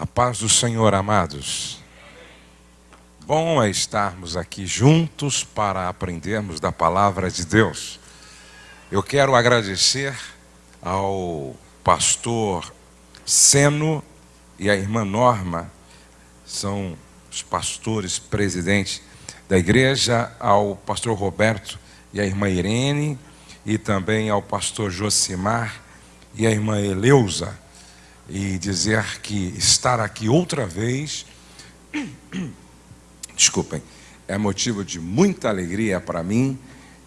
A paz do Senhor, amados. Bom é estarmos aqui juntos para aprendermos da palavra de Deus. Eu quero agradecer ao pastor Seno e a irmã Norma, são os pastores presidentes da igreja, ao pastor Roberto e a irmã Irene, e também ao pastor Josimar e a irmã Eleusa e dizer que estar aqui outra vez, desculpem, é motivo de muita alegria para mim,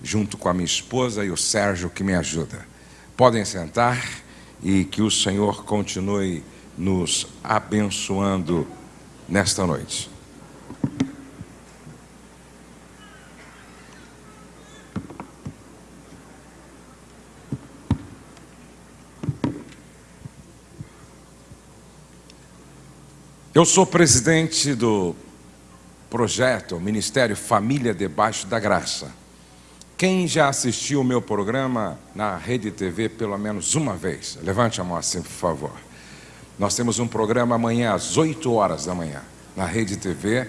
junto com a minha esposa e o Sérgio que me ajuda. Podem sentar e que o Senhor continue nos abençoando nesta noite. Eu sou presidente do projeto Ministério Família Debaixo da Graça. Quem já assistiu o meu programa na Rede TV pelo menos uma vez? Levante a mão assim, por favor. Nós temos um programa amanhã às 8 horas da manhã, na Rede TV,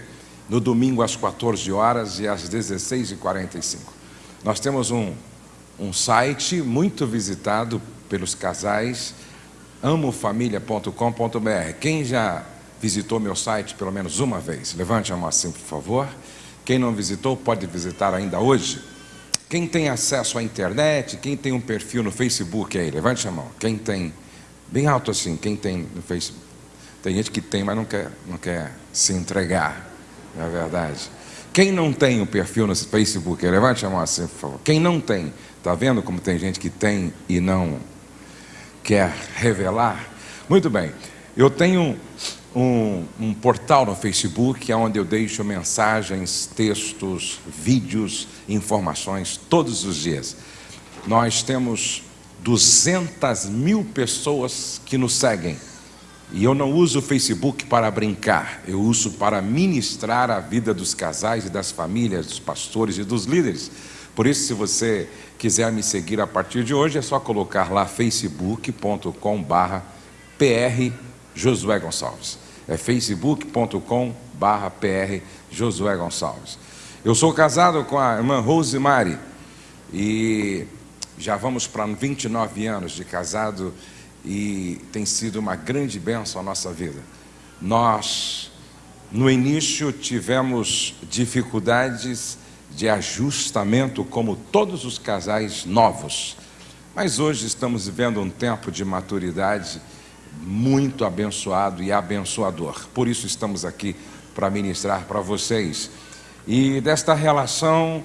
no domingo às 14 horas e às 16h45. Nós temos um, um site muito visitado pelos casais, amofamilia.com.br. Quem já visitou meu site pelo menos uma vez? Levante a mão assim, por favor. Quem não visitou, pode visitar ainda hoje. Quem tem acesso à internet, quem tem um perfil no Facebook aí, levante a mão. Quem tem, bem alto assim, quem tem no Facebook. Tem gente que tem, mas não quer, não quer se entregar, não é verdade. Quem não tem um perfil no Facebook, levante a mão assim, por favor. Quem não tem, está vendo como tem gente que tem e não quer revelar? Muito bem, eu tenho um, um, portal no Facebook, onde eu deixo mensagens, textos, vídeos, informações todos os dias. Nós temos 200 mil pessoas que nos seguem. E eu não uso o Facebook para brincar, eu uso para ministrar a vida dos casais e das famílias, dos pastores e dos líderes. Por isso, se você quiser me seguir a partir de hoje, é só colocar lá facebook.com/barra PR Josué Gonçalves é facebook.com barra PR Josué Gonçalves. Eu sou casado com a irmã Rosemary e já vamos para 29 anos de casado e tem sido uma grande bênção a nossa vida. Nós, no início, tivemos dificuldades de ajustamento, como todos os casais novos, mas hoje estamos vivendo um tempo de maturidade muito abençoado e abençoador. Por isso estamos aqui para ministrar para vocês. E desta relação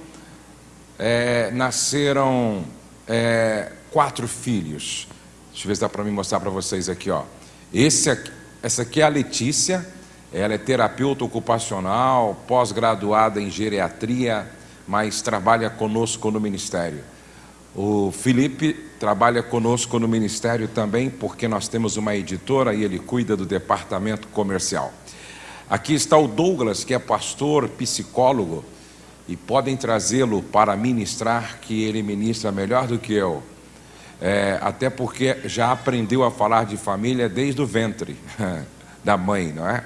é, nasceram é, quatro filhos. Deixa eu ver se dá para me mostrar para vocês aqui. Ó. Esse aqui, essa aqui é a Letícia, ela é terapeuta ocupacional, pós-graduada em geriatria, mas trabalha conosco no ministério. O Felipe trabalha conosco no ministério também, porque nós temos uma editora e ele cuida do departamento comercial. Aqui está o Douglas, que é pastor, psicólogo, e podem trazê-lo para ministrar, que ele ministra melhor do que eu. É, até porque já aprendeu a falar de família desde o ventre da mãe, não é?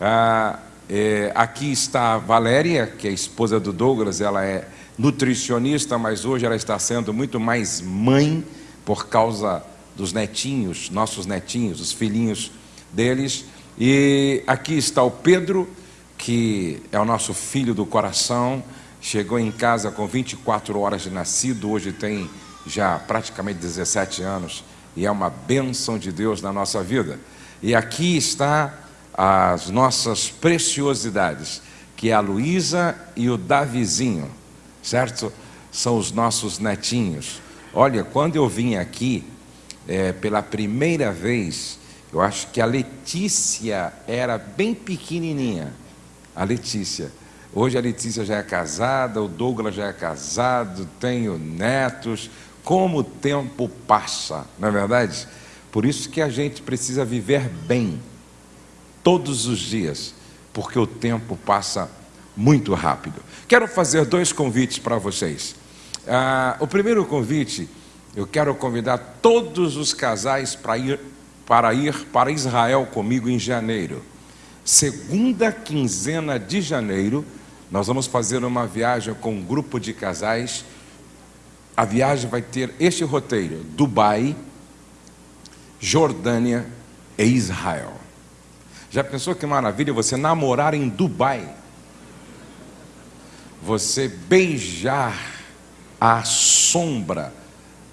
Ah, é? Aqui está a Valéria, que é esposa do Douglas, ela é nutricionista, mas hoje ela está sendo muito mais mãe por causa dos netinhos, nossos netinhos, os filhinhos deles. E aqui está o Pedro, que é o nosso filho do coração, chegou em casa com 24 horas de nascido, hoje tem já praticamente 17 anos e é uma bênção de Deus na nossa vida. E aqui está as nossas preciosidades, que é a Luísa e o Davizinho certo? São os nossos netinhos. Olha, quando eu vim aqui é, pela primeira vez, eu acho que a Letícia era bem pequenininha. A Letícia. Hoje a Letícia já é casada, o Douglas já é casado, tenho netos. Como o tempo passa, não é verdade? Por isso que a gente precisa viver bem, todos os dias, porque o tempo passa muito rápido. Quero fazer dois convites para vocês. Ah, o primeiro convite, eu quero convidar todos os casais para ir para ir para Israel comigo em janeiro. Segunda quinzena de janeiro, nós vamos fazer uma viagem com um grupo de casais. A viagem vai ter este roteiro: Dubai, Jordânia e Israel. Já pensou que maravilha você namorar em Dubai? Você beijar a sombra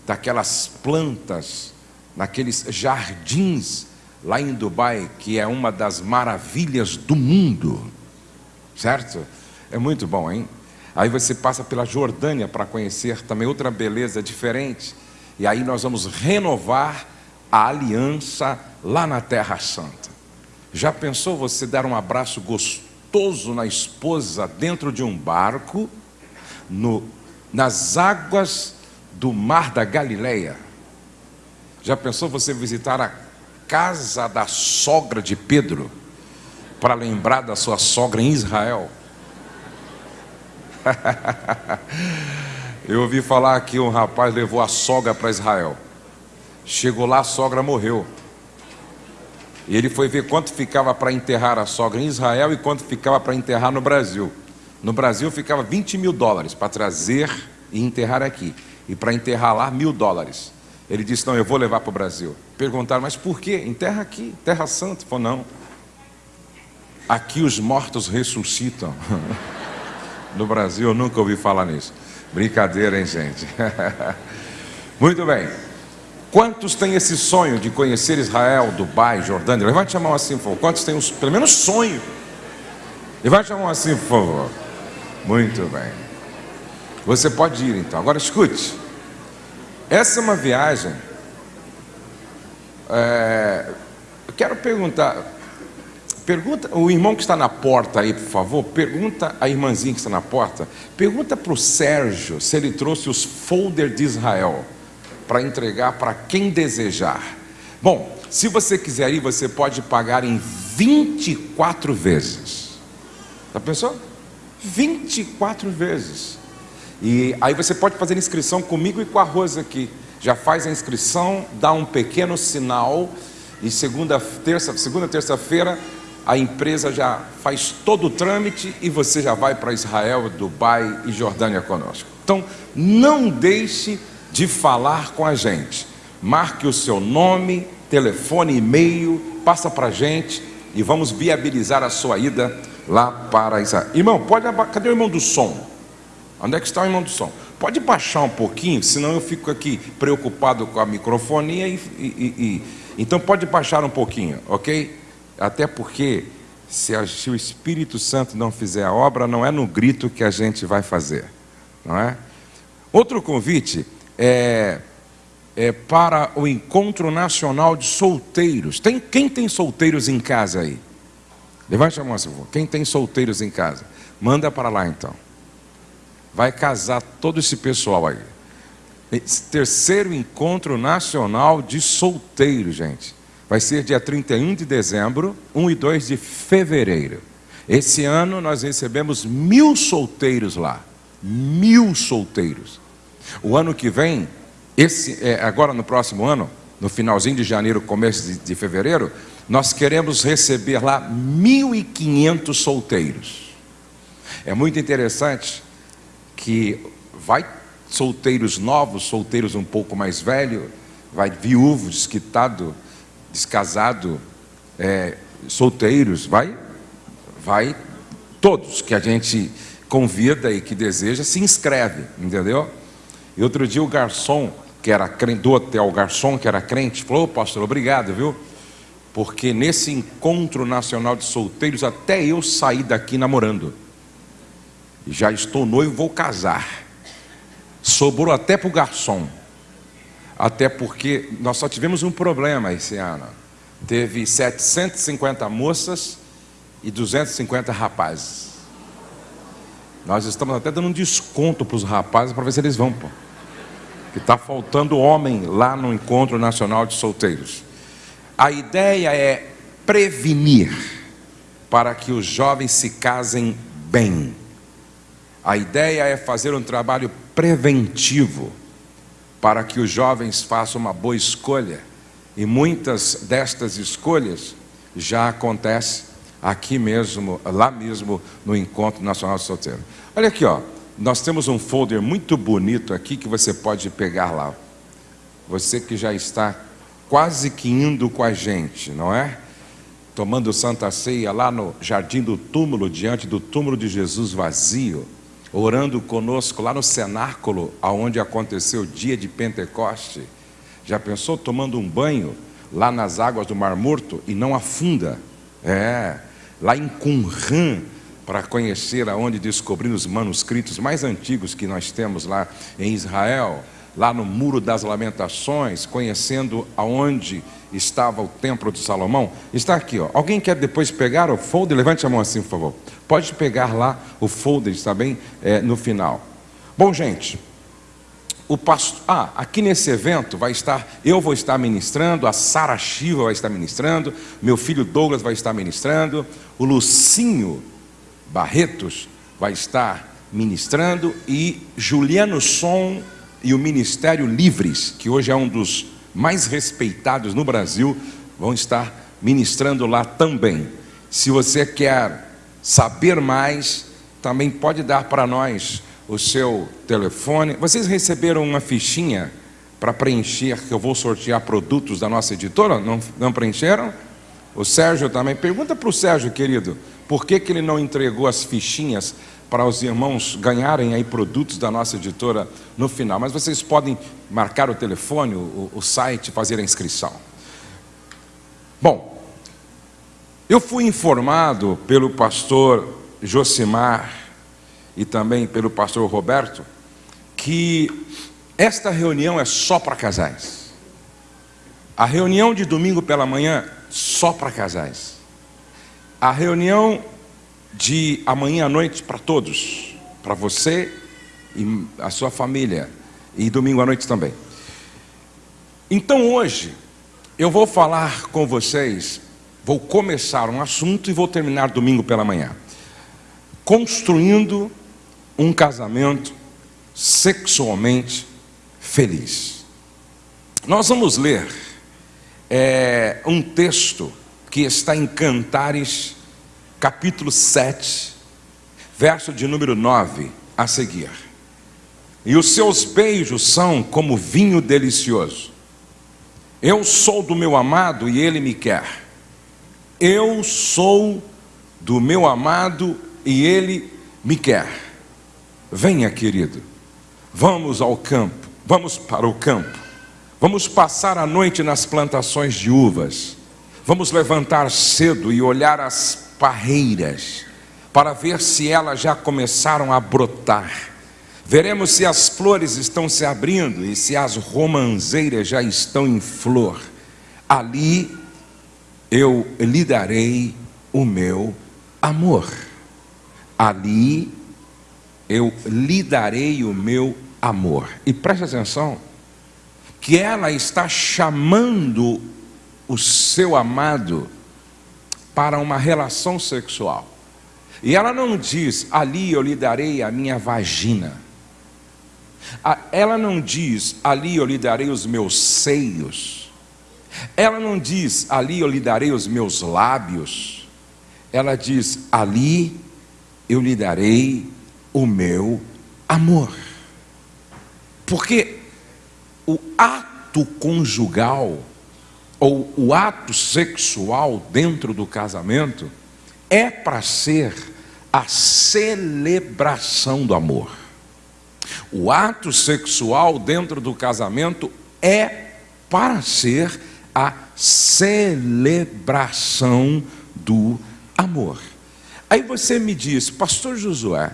daquelas plantas, naqueles jardins lá em Dubai, que é uma das maravilhas do mundo, certo? É muito bom, hein? Aí você passa pela Jordânia para conhecer também outra beleza diferente. E aí nós vamos renovar a aliança lá na Terra Santa. Já pensou você dar um abraço gostoso na esposa dentro de um barco, no, nas águas do Mar da Galileia? Já pensou você visitar a casa da sogra de Pedro para lembrar da sua sogra em Israel? Eu ouvi falar que um rapaz levou a sogra para Israel. Chegou lá, a sogra morreu. E ele foi ver quanto ficava para enterrar a sogra em Israel e quanto ficava para enterrar no Brasil. No Brasil ficava 20 mil dólares para trazer e enterrar aqui. E para enterrar lá, mil dólares. Ele disse: Não, eu vou levar para o Brasil. Perguntaram: Mas por quê? Enterra aqui, Terra Santa. Ele falou: Não. Aqui os mortos ressuscitam. no Brasil eu nunca ouvi falar nisso. Brincadeira, hein, gente? Muito bem. Quantos têm esse sonho de conhecer Israel, Dubai, Jordânia? Levante a mão assim, por favor. Quantos têm os, pelo menos sonho? Levante a mão assim, por favor. Muito bem. Você pode ir então. Agora escute. Essa é uma viagem. É, eu quero perguntar. Pergunta, o irmão que está na porta aí, por favor, pergunta a irmãzinha que está na porta, pergunta para o Sérgio se ele trouxe os folders de Israel para entregar para quem desejar. Bom, se você quiser ir, você pode pagar em 24 vezes. Já pensou? 24 vezes. E aí você pode fazer inscrição comigo e com a Rosa aqui. Já faz a inscrição, dá um pequeno sinal e segunda, terça, segunda, terça-feira a empresa já faz todo o trâmite e você já vai para Israel, Dubai e Jordânia conosco. Então, não deixe de falar com a gente. Marque o seu nome, telefone, e-mail, passa para a gente e vamos viabilizar a sua ida lá para Israel. Irmão, pode cadê o irmão do som? Onde é que está o irmão do som? Pode baixar um pouquinho, senão eu fico aqui preocupado com a microfonia e, e, e então pode baixar um pouquinho, ok? Até porque se, a, se o Espírito Santo não fizer a obra, não é no grito que a gente vai fazer, não é? Outro convite é, é, para o encontro nacional de solteiros. Tem, quem tem solteiros em casa aí? Levante a mão, favor. Quem tem solteiros em casa? Manda para lá então. Vai casar todo esse pessoal aí. Esse terceiro encontro nacional de solteiros, gente. Vai ser dia 31 de dezembro, 1 e 2 de fevereiro. Esse ano nós recebemos mil solteiros lá. Mil solteiros. O ano que vem, esse, é, agora no próximo ano, no finalzinho de janeiro, começo de, de fevereiro, nós queremos receber lá 1.500 solteiros. É muito interessante que vai solteiros novos, solteiros um pouco mais velhos, vai viúvo, desquitado, descasado, é, solteiros, vai, vai todos que a gente convida e que deseja se inscreve, entendeu? E outro dia o garçom, que era crente, do hotel, o garçom que era crente, falou, oh, pastor, obrigado, viu? Porque nesse encontro nacional de solteiros, até eu saí daqui namorando. Já estou noivo, vou casar. Sobrou até para o garçom. Até porque nós só tivemos um problema esse ano. Teve 750 moças e 250 rapazes. Nós estamos até dando um desconto para os rapazes para ver se eles vão, pô que está faltando homem lá no Encontro Nacional de Solteiros. A ideia é prevenir para que os jovens se casem bem. A ideia é fazer um trabalho preventivo para que os jovens façam uma boa escolha E muitas destas escolhas já acontecem aqui mesmo, lá mesmo no Encontro Nacional de Solteiro. Olha aqui, ó. Nós temos um folder muito bonito aqui que você pode pegar lá. Você que já está quase que indo com a gente, não é? Tomando Santa Ceia lá no Jardim do Túmulo, diante do túmulo de Jesus vazio, orando conosco lá no cenáculo, aonde aconteceu o dia de Pentecoste. Já pensou tomando um banho lá nas águas do Mar Morto e não afunda? É, lá em Qumran, para conhecer aonde descobrir os manuscritos mais antigos que nós temos lá em Israel, lá no Muro das Lamentações, conhecendo aonde estava o Templo de Salomão. Está aqui, ó. Alguém quer depois pegar o folder? Levante a mão assim, por favor. Pode pegar lá o folder, está bem? É, no final. Bom, gente, o pastor, ah, aqui nesse evento vai estar, eu vou estar ministrando, a Sara Shiva vai estar ministrando, meu filho Douglas vai estar ministrando, o Lucinho Barretos vai estar ministrando e Juliano Som e o Ministério Livres, que hoje é um dos mais respeitados no Brasil, vão estar ministrando lá também. Se você quer saber mais, também pode dar para nós o seu telefone. Vocês receberam uma fichinha para preencher, que eu vou sortear produtos da nossa editora? Não, não preencheram? O Sérgio também. Pergunta para o Sérgio, querido, por que, que ele não entregou as fichinhas para os irmãos ganharem aí produtos da nossa editora no final? Mas vocês podem marcar o telefone, o, o site, fazer a inscrição. Bom, eu fui informado pelo pastor Josimar e também pelo pastor Roberto que esta reunião é só para casais. A reunião de domingo pela manhã, só para casais. A reunião de amanhã à noite para todos, para você e a sua família, e domingo à noite também. Então hoje, eu vou falar com vocês, vou começar um assunto e vou terminar domingo pela manhã. Construindo um casamento sexualmente feliz. Nós vamos ler é, um texto que está em Cantares, capítulo 7, verso de número 9 a seguir. E os seus beijos são como vinho delicioso. Eu sou do meu amado e ele me quer. Eu sou do meu amado e ele me quer. Venha, querido, vamos ao campo, vamos para o campo, vamos passar a noite nas plantações de uvas Vamos levantar cedo e olhar as parreiras para ver se elas já começaram a brotar. Veremos se as flores estão se abrindo e se as romanzeiras já estão em flor. Ali eu lhe darei o meu amor. Ali eu lhe darei o meu amor. E preste atenção, que ela está chamando o seu amado para uma relação sexual. E ela não diz, ali eu lhe darei a minha vagina. Ela não diz, ali eu lhe darei os meus seios. Ela não diz, ali eu lhe darei os meus lábios. Ela diz, ali eu lhe darei o meu amor. Porque o ato conjugal ou o ato sexual dentro do casamento é para ser a celebração do amor. O ato sexual dentro do casamento é para ser a celebração do amor. Aí você me diz, Pastor Josué,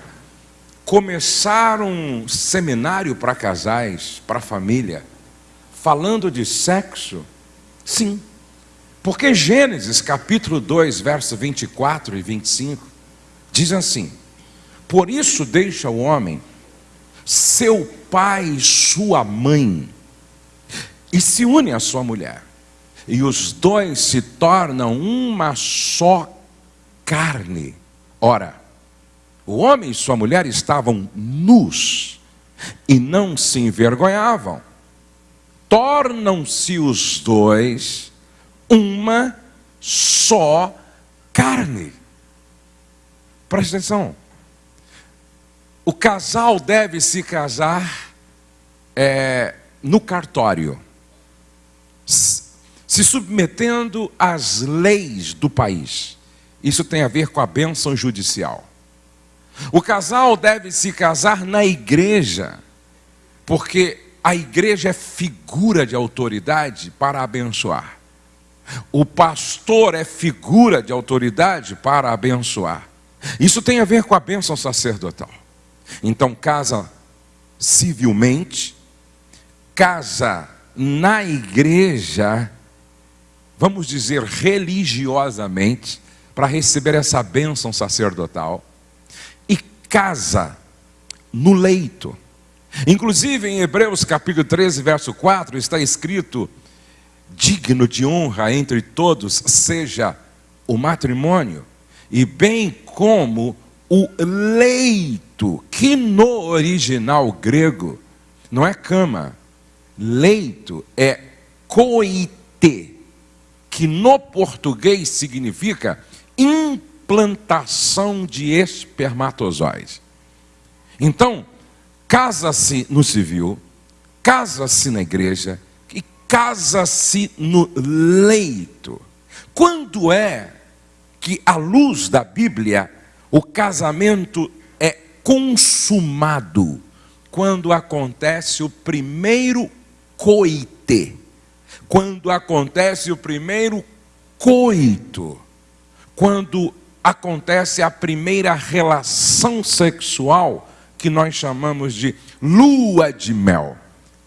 começar um seminário para casais, para família, falando de sexo, Sim. Porque Gênesis capítulo 2, verso 24 e 25, diz assim: Por isso deixa o homem seu pai e sua mãe, e se une à sua mulher, e os dois se tornam uma só carne. Ora, o homem e sua mulher estavam nus e não se envergonhavam. Tornam-se os dois uma só carne. Presta atenção. O casal deve se casar é, no cartório, se submetendo às leis do país. Isso tem a ver com a bênção judicial. O casal deve se casar na igreja, porque a igreja é figura de autoridade para abençoar. O pastor é figura de autoridade para abençoar. Isso tem a ver com a bênção sacerdotal. Então, casa civilmente, casa na igreja, vamos dizer religiosamente, para receber essa bênção sacerdotal, e casa no leito. Inclusive em Hebreus capítulo 13, verso 4, está escrito: digno de honra entre todos seja o matrimônio, e bem como o leito, que no original grego não é cama, leito é coite, que no português significa implantação de espermatozoides. Então, casa-se no civil, casa-se na igreja e casa-se no leito. Quando é que, à luz da Bíblia, o casamento é consumado? Quando acontece o primeiro coite. Quando acontece o primeiro coito quando acontece a primeira relação sexual, que nós chamamos de lua de mel.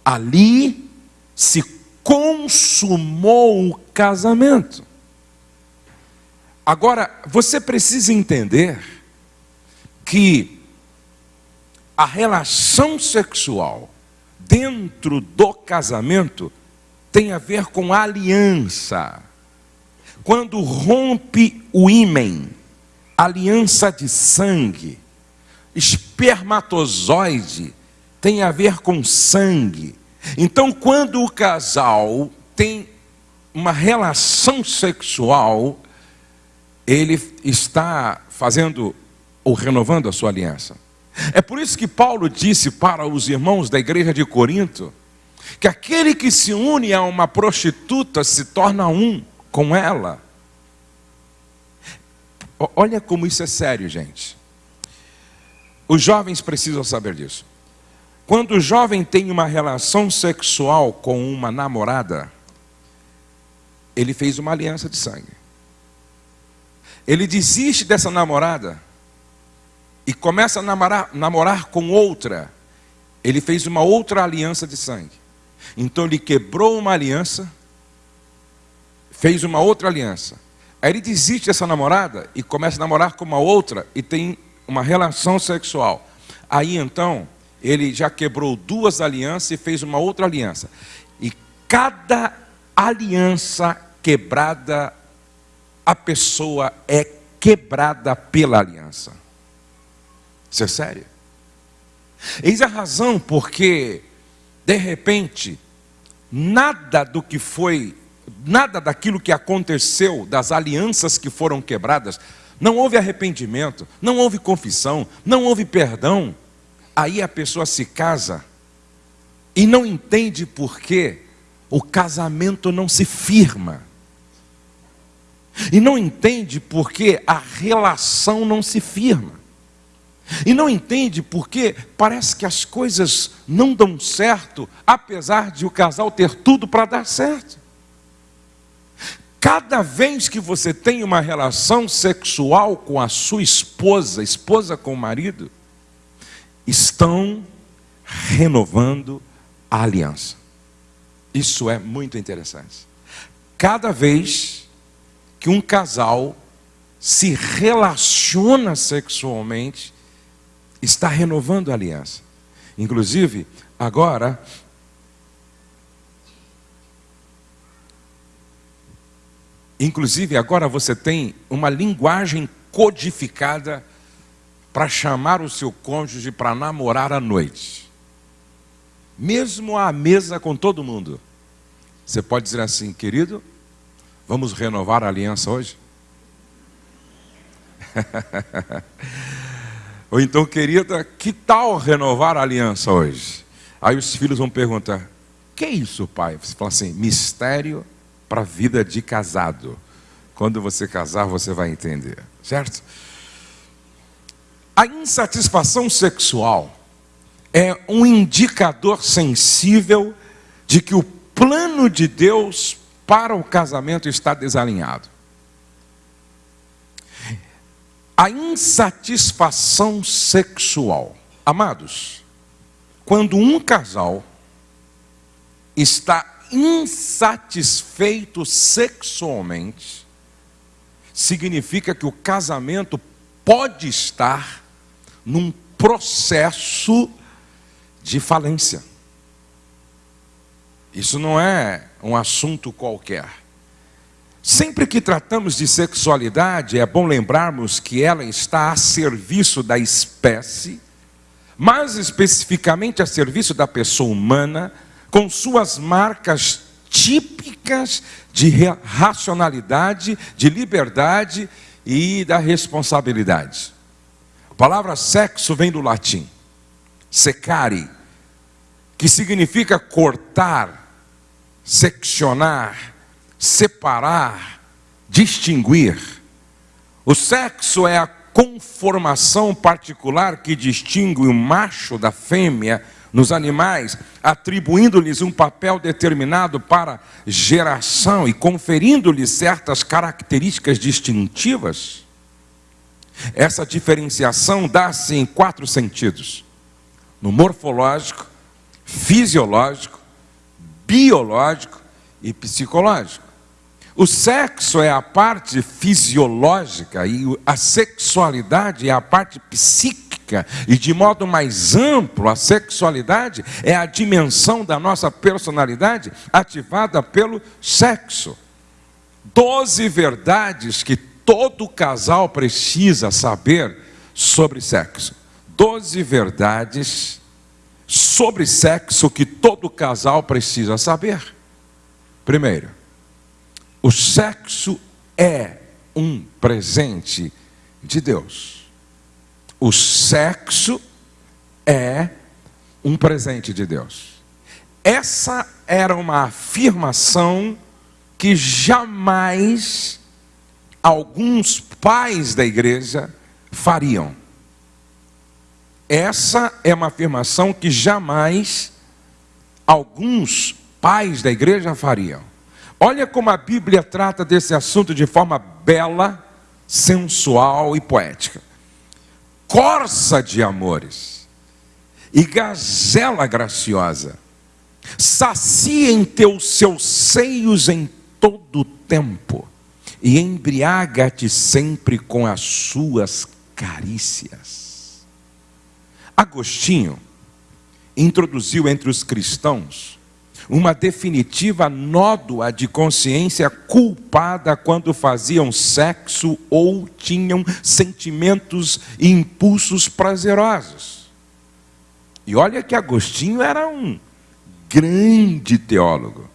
Ali se consumou o casamento. Agora, você precisa entender que a relação sexual dentro do casamento tem a ver com aliança quando rompe o ímen, aliança de sangue, espermatozoide tem a ver com sangue. Então, quando o casal tem uma relação sexual, ele está fazendo ou renovando a sua aliança. É por isso que Paulo disse para os irmãos da igreja de Corinto que aquele que se une a uma prostituta se torna um com ela. Olha como isso é sério, gente. Os jovens precisam saber disso. Quando o jovem tem uma relação sexual com uma namorada, ele fez uma aliança de sangue. Ele desiste dessa namorada e começa a namorar, namorar com outra. Ele fez uma outra aliança de sangue. Então ele quebrou uma aliança fez uma outra aliança. Aí ele desiste dessa namorada e começa a namorar com uma outra e tem uma relação sexual. Aí então, ele já quebrou duas alianças e fez uma outra aliança. E cada aliança quebrada, a pessoa é quebrada pela aliança. Isso é sério. Eis a razão porque, de repente, nada do que foi nada daquilo que aconteceu, das alianças que foram quebradas, não houve arrependimento, não houve confissão, não houve perdão. Aí a pessoa se casa e não entende por que o casamento não se firma. E não entende por que a relação não se firma. E não entende porque parece que as coisas não dão certo, apesar de o casal ter tudo para dar certo. Cada vez que você tem uma relação sexual com a sua esposa, esposa com o marido, estão renovando a aliança. Isso é muito interessante. Cada vez que um casal se relaciona sexualmente, está renovando a aliança. Inclusive, agora Inclusive, agora você tem uma linguagem codificada para chamar o seu cônjuge para namorar à noite. Mesmo à mesa com todo mundo. Você pode dizer assim, querido, vamos renovar a aliança hoje? Ou então, querida, que tal renovar a aliança hoje? Aí os filhos vão perguntar: que é isso, pai? Você fala assim: mistério para a vida de casado. Quando você casar, você vai entender, certo? A insatisfação sexual é um indicador sensível de que o plano de Deus para o casamento está desalinhado. A insatisfação sexual. Amados, quando um casal está insatisfeito sexualmente, significa que o casamento pode estar num processo de falência. Isso não é um assunto qualquer. Sempre que tratamos de sexualidade, é bom lembrarmos que ela está a serviço da espécie, mais especificamente a serviço da pessoa humana, com suas marcas típicas de racionalidade, de liberdade e da responsabilidade. A palavra sexo vem do latim, secare, que significa cortar, seccionar, separar, distinguir. O sexo é a conformação particular que distingue o macho da fêmea nos animais, atribuindo-lhes um papel determinado para geração e conferindo-lhes certas características distintivas. Essa diferenciação dá-se em quatro sentidos: no morfológico, fisiológico, biológico e psicológico. O sexo é a parte fisiológica e a sexualidade é a parte psíquica, e de modo mais amplo, a sexualidade é a dimensão da nossa personalidade ativada pelo sexo. Doze verdades que todo casal precisa saber sobre sexo. Doze verdades sobre sexo que todo casal precisa saber. Primeiro, o sexo é um presente de Deus. O sexo é um presente de Deus. Essa era uma afirmação que jamais alguns pais da igreja fariam. Essa é uma afirmação que jamais alguns pais da igreja fariam. Olha como a Bíblia trata desse assunto de forma bela, sensual e poética. Corça de amores e gazela graciosa, saciem teus seus seios em todo o tempo e embriaga-te sempre com as suas carícias. Agostinho introduziu entre os cristãos uma definitiva nódoa de consciência culpada quando faziam sexo ou tinham sentimentos e impulsos prazerosos. E olha que Agostinho era um grande teólogo.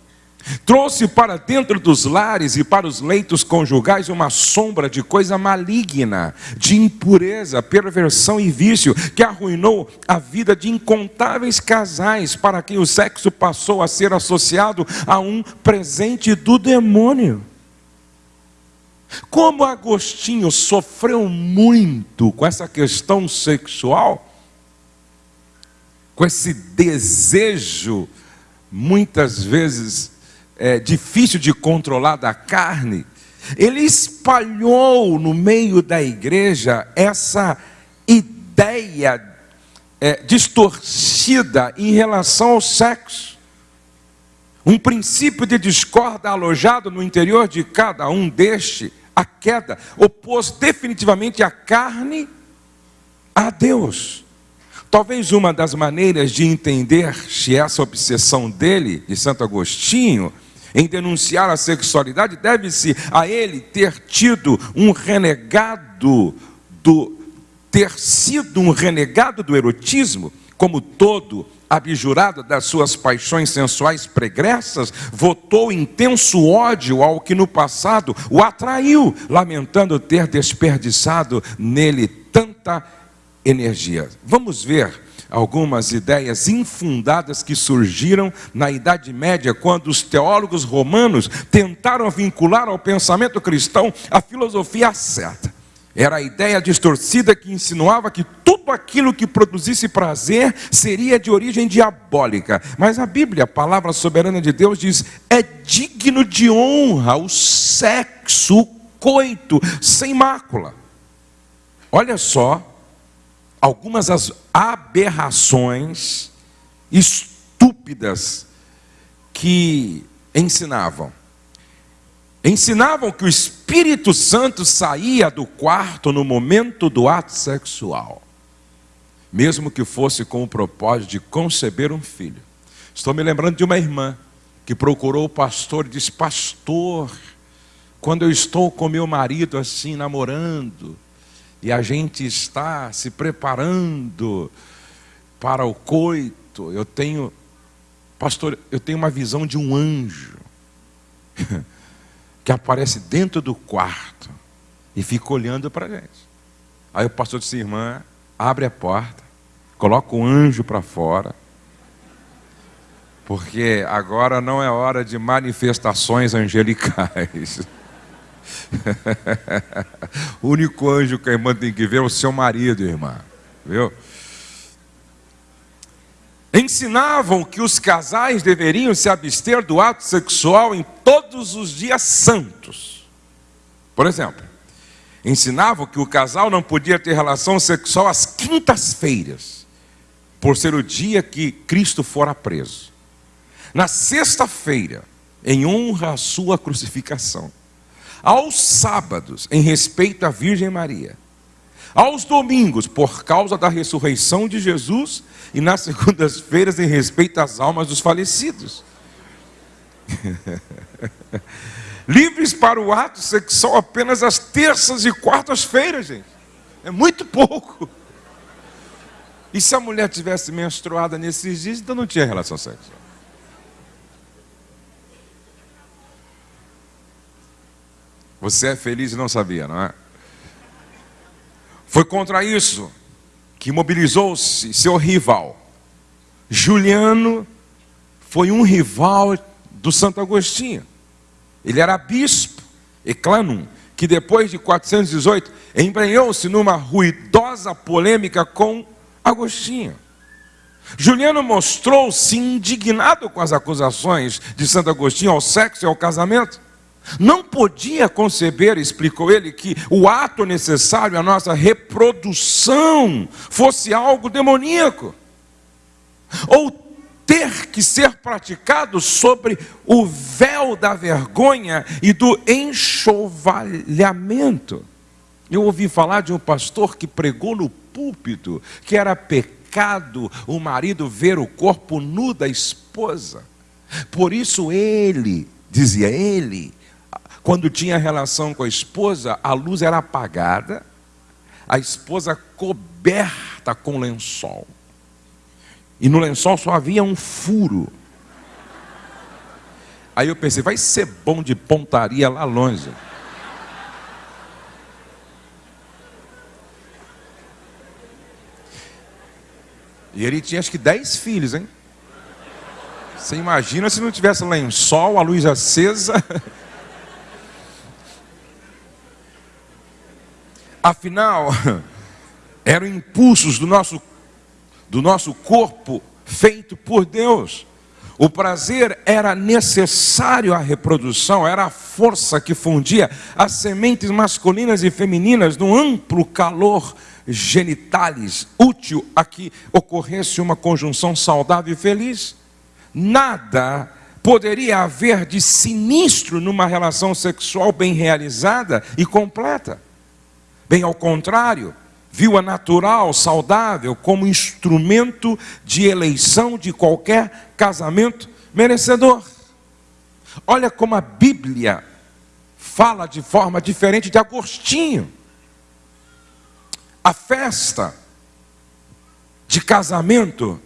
Trouxe para dentro dos lares e para os leitos conjugais uma sombra de coisa maligna, de impureza, perversão e vício, que arruinou a vida de incontáveis casais, para quem o sexo passou a ser associado a um presente do demônio. Como Agostinho sofreu muito com essa questão sexual, com esse desejo, muitas vezes é, difícil de controlar da carne, ele espalhou no meio da igreja essa ideia é, distorcida em relação ao sexo. Um princípio de discórdia alojado no interior de cada um deste, a queda, opôs definitivamente a carne a Deus. Talvez uma das maneiras de entender se essa obsessão dele, de Santo Agostinho, em denunciar a sexualidade, deve-se a ele ter tido um renegado do ter sido um renegado do erotismo, como todo abjurada das suas paixões sensuais pregressas, votou intenso ódio ao que no passado o atraiu, lamentando ter desperdiçado nele tanta energia. Vamos ver algumas ideias infundadas que surgiram na Idade Média, quando os teólogos romanos tentaram vincular ao pensamento cristão a filosofia certa. Era a ideia distorcida que insinuava que tudo aquilo que produzisse prazer seria de origem diabólica. Mas a Bíblia, a palavra soberana de Deus, diz: é digno de honra o sexo, o coito, sem mácula. Olha só algumas das aberrações estúpidas que ensinavam. Ensinavam que o Espírito Santo saía do quarto no momento do ato sexual, mesmo que fosse com o propósito de conceber um filho. Estou me lembrando de uma irmã que procurou o pastor e disse: Pastor, quando eu estou com meu marido assim, namorando, e a gente está se preparando para o coito. Eu tenho, pastor, eu tenho uma visão de um anjo que aparece dentro do quarto e fica olhando para a gente. Aí o pastor disse, irmã, abre a porta, coloca o anjo para fora, porque agora não é hora de manifestações angelicais. o único anjo que a irmã tem que ver é o seu marido, irmã. Viu? Ensinavam que os casais deveriam se abster do ato sexual em todos os dias santos. Por exemplo, ensinavam que o casal não podia ter relação sexual às quintas-feiras, por ser o dia que Cristo fora preso. Na sexta-feira, em honra à sua crucificação aos sábados, em respeito à Virgem Maria, aos domingos, por causa da ressurreição de Jesus, e nas segundas-feiras, em respeito às almas dos falecidos. Livres para o ato sexual apenas às terças e quartas-feiras, gente. É muito pouco. E se a mulher tivesse menstruada nesses dias, então não tinha relação sexual. Você é feliz e não sabia, não é? Foi contra isso que mobilizou-se seu rival. Juliano foi um rival do Santo Agostinho. Ele era bispo, Eclanum, que depois de 418 embrenhou-se numa ruidosa polêmica com Agostinho. Juliano mostrou-se indignado com as acusações de Santo Agostinho ao sexo e ao casamento. Não podia conceber, explicou ele, que o ato necessário à nossa reprodução fosse algo demoníaco, ou ter que ser praticado sobre o véu da vergonha e do enxovalhamento. Eu ouvi falar de um pastor que pregou no púlpito que era pecado o marido ver o corpo nu da esposa. Por isso ele, dizia ele, quando tinha relação com a esposa, a luz era apagada, a esposa coberta com lençol. E no lençol só havia um furo. Aí eu pensei, vai ser bom de pontaria lá longe. E ele tinha acho que dez filhos, hein? Você imagina se não tivesse lençol, a luz acesa. Afinal, eram impulsos do nosso, do nosso corpo feito por Deus. O prazer era necessário à reprodução, era a força que fundia as sementes masculinas e femininas no amplo calor genitales, útil a que ocorresse uma conjunção saudável e feliz. Nada poderia haver de sinistro numa relação sexual bem realizada e completa. Bem ao contrário, viu a natural, saudável, como instrumento de eleição de qualquer casamento merecedor. Olha como a Bíblia fala de forma diferente de Agostinho. A festa de casamento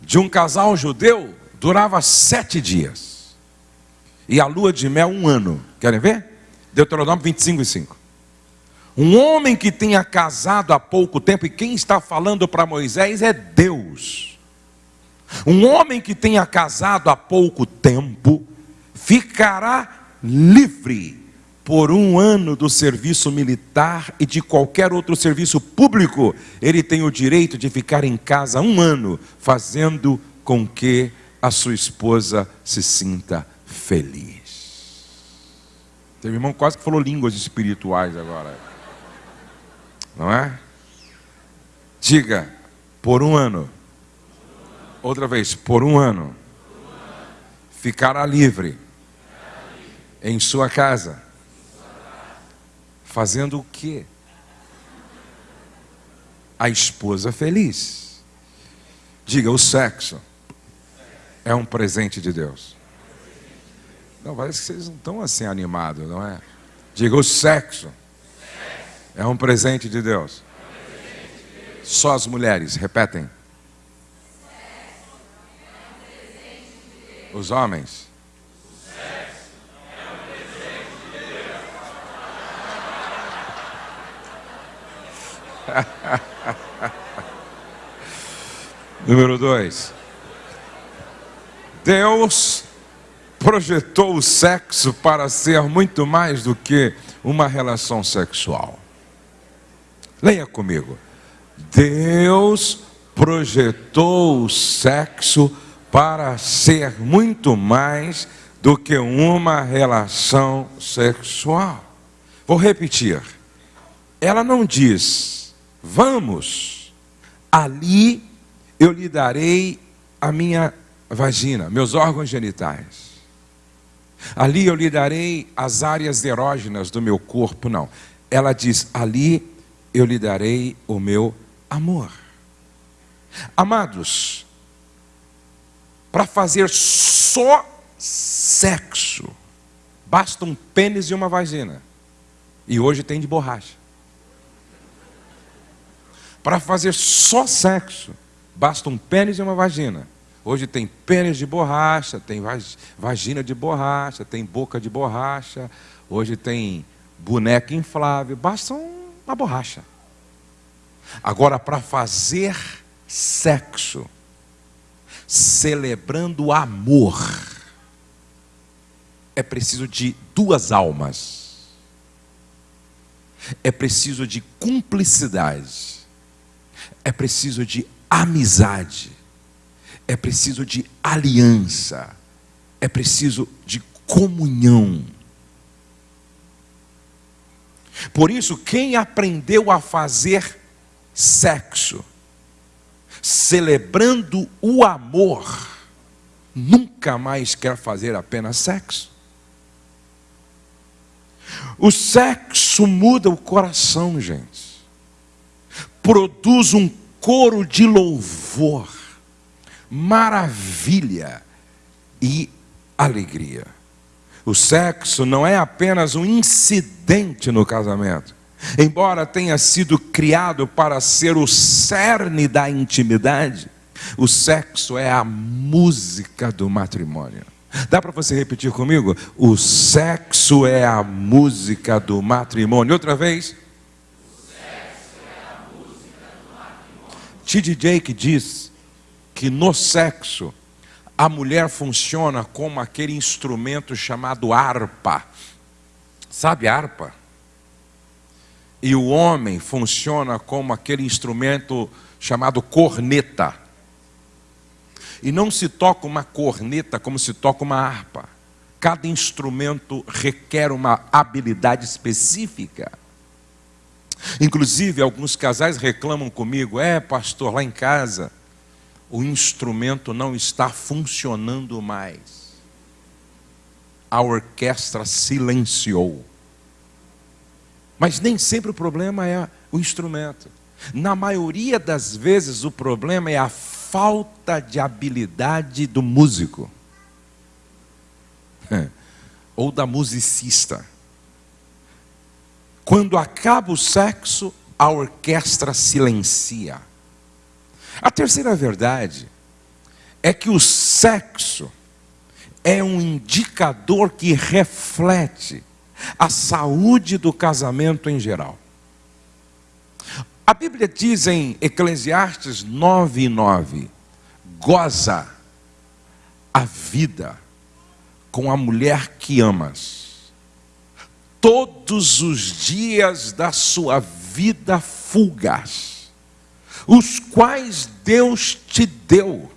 de um casal judeu durava sete dias. E a lua de mel, um ano. Querem ver? Deuteronômio 25 e 5. Um homem que tenha casado há pouco tempo, e quem está falando para Moisés é Deus. Um homem que tenha casado há pouco tempo, ficará livre por um ano do serviço militar e de qualquer outro serviço público. Ele tem o direito de ficar em casa um ano, fazendo com que a sua esposa se sinta feliz. Teve irmão quase que falou línguas espirituais agora. Não é? Diga, por um ano. Outra vez, por um ano. Ficará livre em sua casa. Fazendo o quê? A esposa feliz. Diga, o sexo é um presente de Deus. Não, parece que vocês não estão assim animados, não é? Diga, o sexo é um presente de Deus. Só as mulheres, repetem. Os homens. Número dois. Deus projetou o sexo para ser muito mais do que uma relação sexual. Leia comigo. Deus projetou o sexo para ser muito mais do que uma relação sexual. Vou repetir. Ela não diz, vamos, ali eu lhe darei a minha vagina, meus órgãos genitais. Ali eu lhe darei as áreas erógenas do meu corpo. Não. Ela diz: ali eu lhe darei o meu amor. Amados, para fazer só sexo, basta um pênis e uma vagina. E hoje tem de borracha. Para fazer só sexo, basta um pênis e uma vagina. Hoje tem pênis de borracha, tem vagina de borracha, tem boca de borracha, hoje tem boneca inflável, basta uma borracha. Agora, para fazer sexo, celebrando amor, é preciso de duas almas, é preciso de cumplicidade, é preciso de amizade é preciso de aliança, é preciso de comunhão. Por isso, quem aprendeu a fazer sexo, celebrando o amor, nunca mais quer fazer apenas sexo. O sexo muda o coração, gente. Produz um coro de louvor maravilha e alegria. O sexo não é apenas um incidente no casamento. Embora tenha sido criado para ser o cerne da intimidade, o sexo é a música do matrimônio. Dá para você repetir comigo? O sexo é a música do matrimônio. Outra vez. É. T.D. Jake diz que no sexo a mulher funciona como aquele instrumento chamado harpa. Sabe harpa? E o homem funciona como aquele instrumento chamado corneta. E não se toca uma corneta como se toca uma harpa. Cada instrumento requer uma habilidade específica. Inclusive, alguns casais reclamam comigo: é, pastor, lá em casa o instrumento não está funcionando mais. A orquestra silenciou. Mas nem sempre o problema é o instrumento. Na maioria das vezes, o problema é a falta de habilidade do músico ou da musicista. Quando acaba o sexo, a orquestra silencia. A terceira verdade é que o sexo é um indicador que reflete a saúde do casamento em geral. A Bíblia diz em Eclesiastes 9 e 9: goza a vida com a mulher que amas, todos os dias da sua vida fugaz, os quais Deus te deu,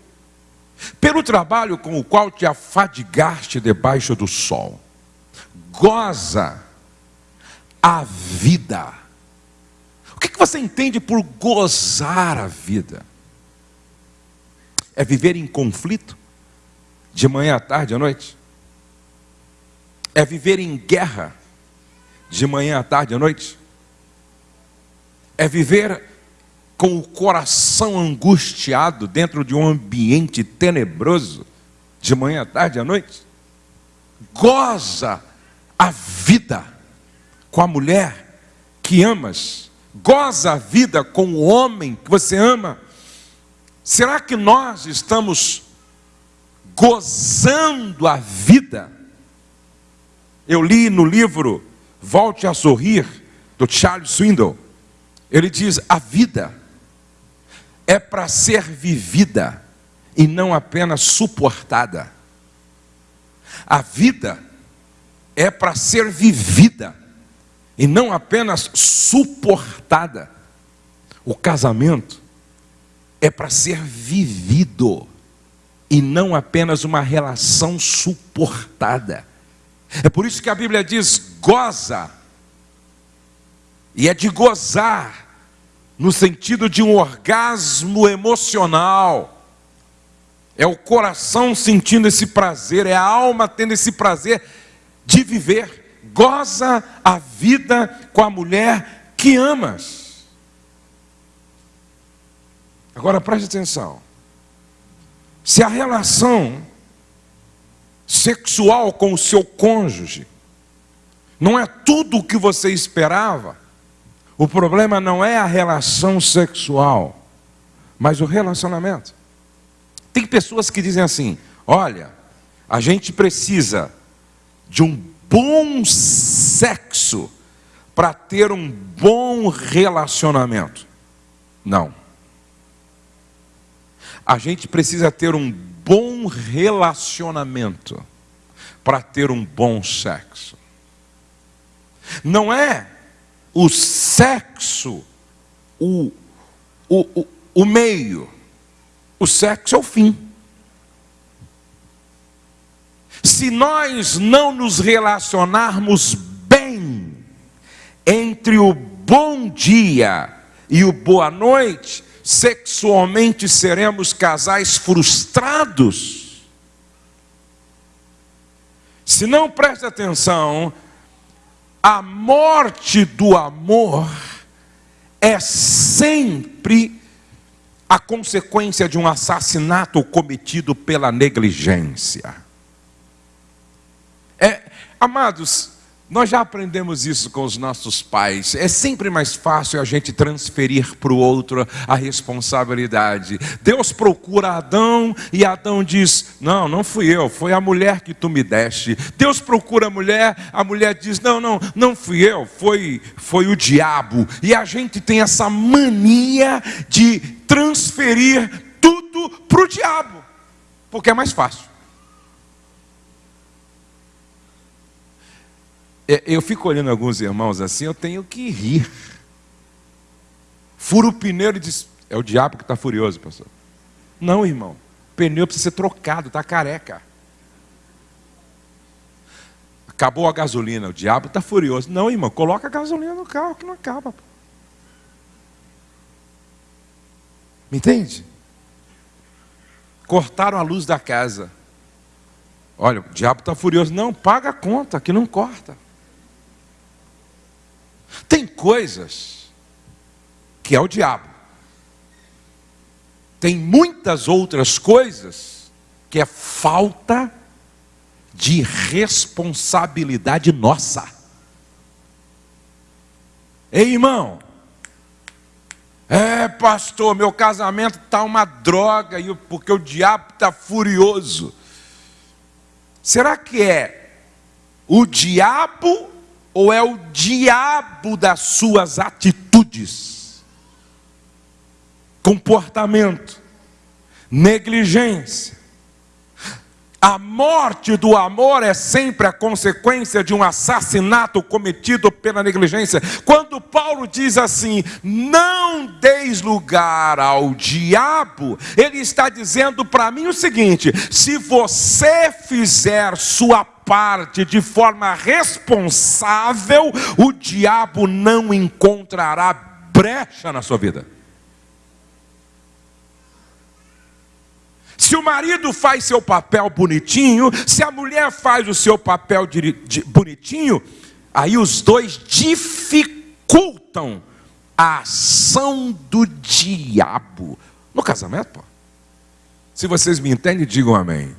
pelo trabalho com o qual te afadigaste debaixo do sol. Goza a vida. O que você entende por gozar a vida? É viver em conflito? De manhã à tarde à noite? É viver em guerra? De manhã à tarde à noite? É viver com o coração angustiado dentro de um ambiente tenebroso? De manhã à tarde à noite? Goza a vida com a mulher que amas. Goza a vida com o homem que você ama Será que nós estamos gozando a vida? Eu li no livro Volte a Sorrir, do Charles Swindoll. Ele diz: a vida é para ser vivida e não apenas suportada. A vida é para ser vivida e não apenas suportada. O casamento é para ser vivido e não apenas uma relação suportada. É por isso que a Bíblia diz: goza, e é de gozar, no sentido de um orgasmo emocional. É o coração sentindo esse prazer, é a alma tendo esse prazer de viver. Goza a vida com a mulher que amas. Agora preste atenção. Se a relação sexual com o seu cônjuge não é tudo o que você esperava, o problema não é a relação sexual, mas o relacionamento. Tem pessoas que dizem assim: olha, a gente precisa de um bom sexo para ter um bom relacionamento. Não a gente precisa ter um bom relacionamento para ter um bom sexo. Não é o sexo o, o, o, o meio, o sexo é o fim. Se nós não nos relacionarmos bem entre o bom dia e o boa noite, sexualmente seremos casais frustrados. Se não preste atenção, a morte do amor é sempre a consequência de um assassinato cometido pela negligência. É, amados, nós já aprendemos isso com os nossos pais. É sempre mais fácil a gente transferir para o outro a responsabilidade. Deus procura Adão e Adão diz: Não, não fui eu, foi a mulher que tu me deste. Deus procura a mulher, a mulher diz: Não, não, não fui eu, foi, foi o diabo. E a gente tem essa mania de transferir tudo para o diabo, porque é mais fácil. Eu fico olhando alguns irmãos assim, eu tenho que rir. Fura o pneu e diz: É o diabo que está furioso, pastor. Não, irmão. O pneu precisa ser trocado, está careca. Acabou a gasolina, o diabo está furioso. Não, irmão, coloca a gasolina no carro que não acaba. Me entende? Cortaram a luz da casa. Olha, o diabo está furioso. Não, paga a conta, que não corta. Tem coisas que é o diabo. Tem muitas outras coisas que é falta de responsabilidade nossa. Ei, irmão, é pastor, meu casamento está uma droga, porque o diabo está furioso. Será que é o diabo ou é o diabo das suas atitudes? Comportamento, negligência, a morte do amor é sempre a consequência de um assassinato cometido pela negligência. Quando Paulo diz assim: não deis lugar ao diabo, ele está dizendo para mim o seguinte: se você fizer sua parte de forma responsável, o diabo não encontrará brecha na sua vida. Se o marido faz seu papel bonitinho, se a mulher faz o seu papel de, de, bonitinho, aí os dois dificultam a ação do diabo no casamento. Pô. Se vocês me entendem, digam amém.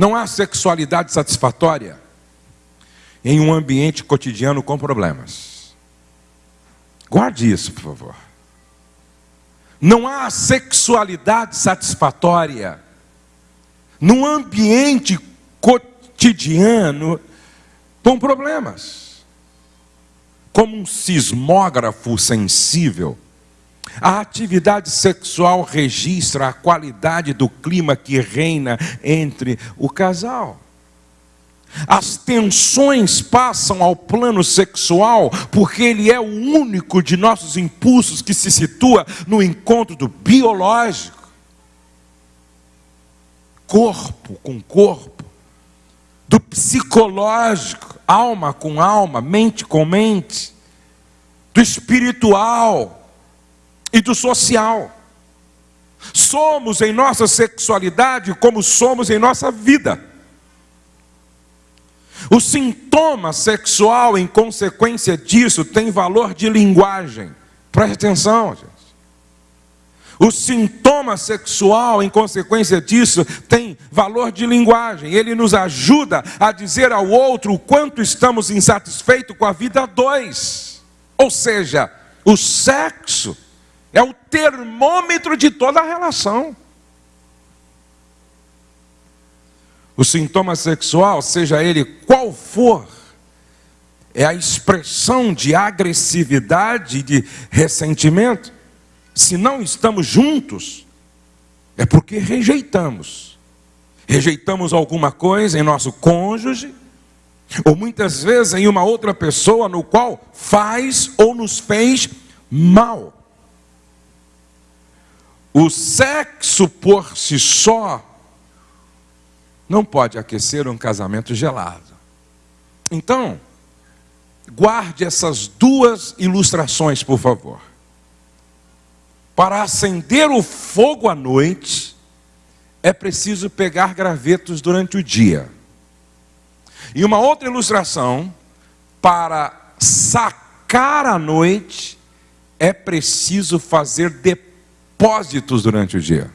Não há sexualidade satisfatória em um ambiente cotidiano com problemas. Guarde isso, por favor. Não há sexualidade satisfatória num ambiente cotidiano com problemas. Como um sismógrafo sensível, a atividade sexual registra a qualidade do clima que reina entre o casal. As tensões passam ao plano sexual, porque ele é o único de nossos impulsos que se situa no encontro do biológico, corpo com corpo, do psicológico, alma com alma, mente com mente, do espiritual e do social. Somos em nossa sexualidade como somos em nossa vida. O sintoma sexual, em consequência disso, tem valor de linguagem. Preste atenção, gente. O sintoma sexual, em consequência disso, tem valor de linguagem. Ele nos ajuda a dizer ao outro o quanto estamos insatisfeitos com a vida dois. Ou seja, o sexo é o termômetro de toda a relação. O sintoma sexual, seja ele qual for, é a expressão de agressividade, de ressentimento. Se não estamos juntos, é porque rejeitamos. Rejeitamos alguma coisa em nosso cônjuge, ou muitas vezes em uma outra pessoa no qual faz ou nos fez mal. O sexo por si só não pode aquecer um casamento gelado. Então, guarde essas duas ilustrações, por favor. Para acender o fogo à noite, é preciso pegar gravetos durante o dia. E uma outra ilustração, para sacar à noite, é preciso fazer depósitos durante o dia.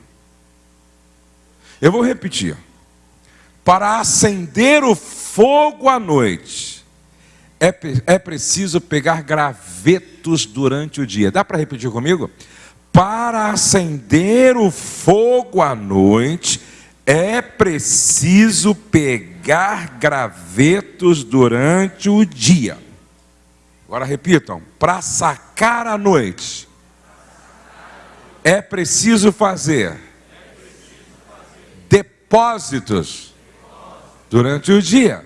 Eu vou repetir para acender o fogo à noite, é, é preciso pegar gravetos durante o dia. Dá para repetir comigo? Para acender o fogo à noite, é preciso pegar gravetos durante o dia. Agora repitam: para sacar à noite, é preciso fazer depósitos durante o dia.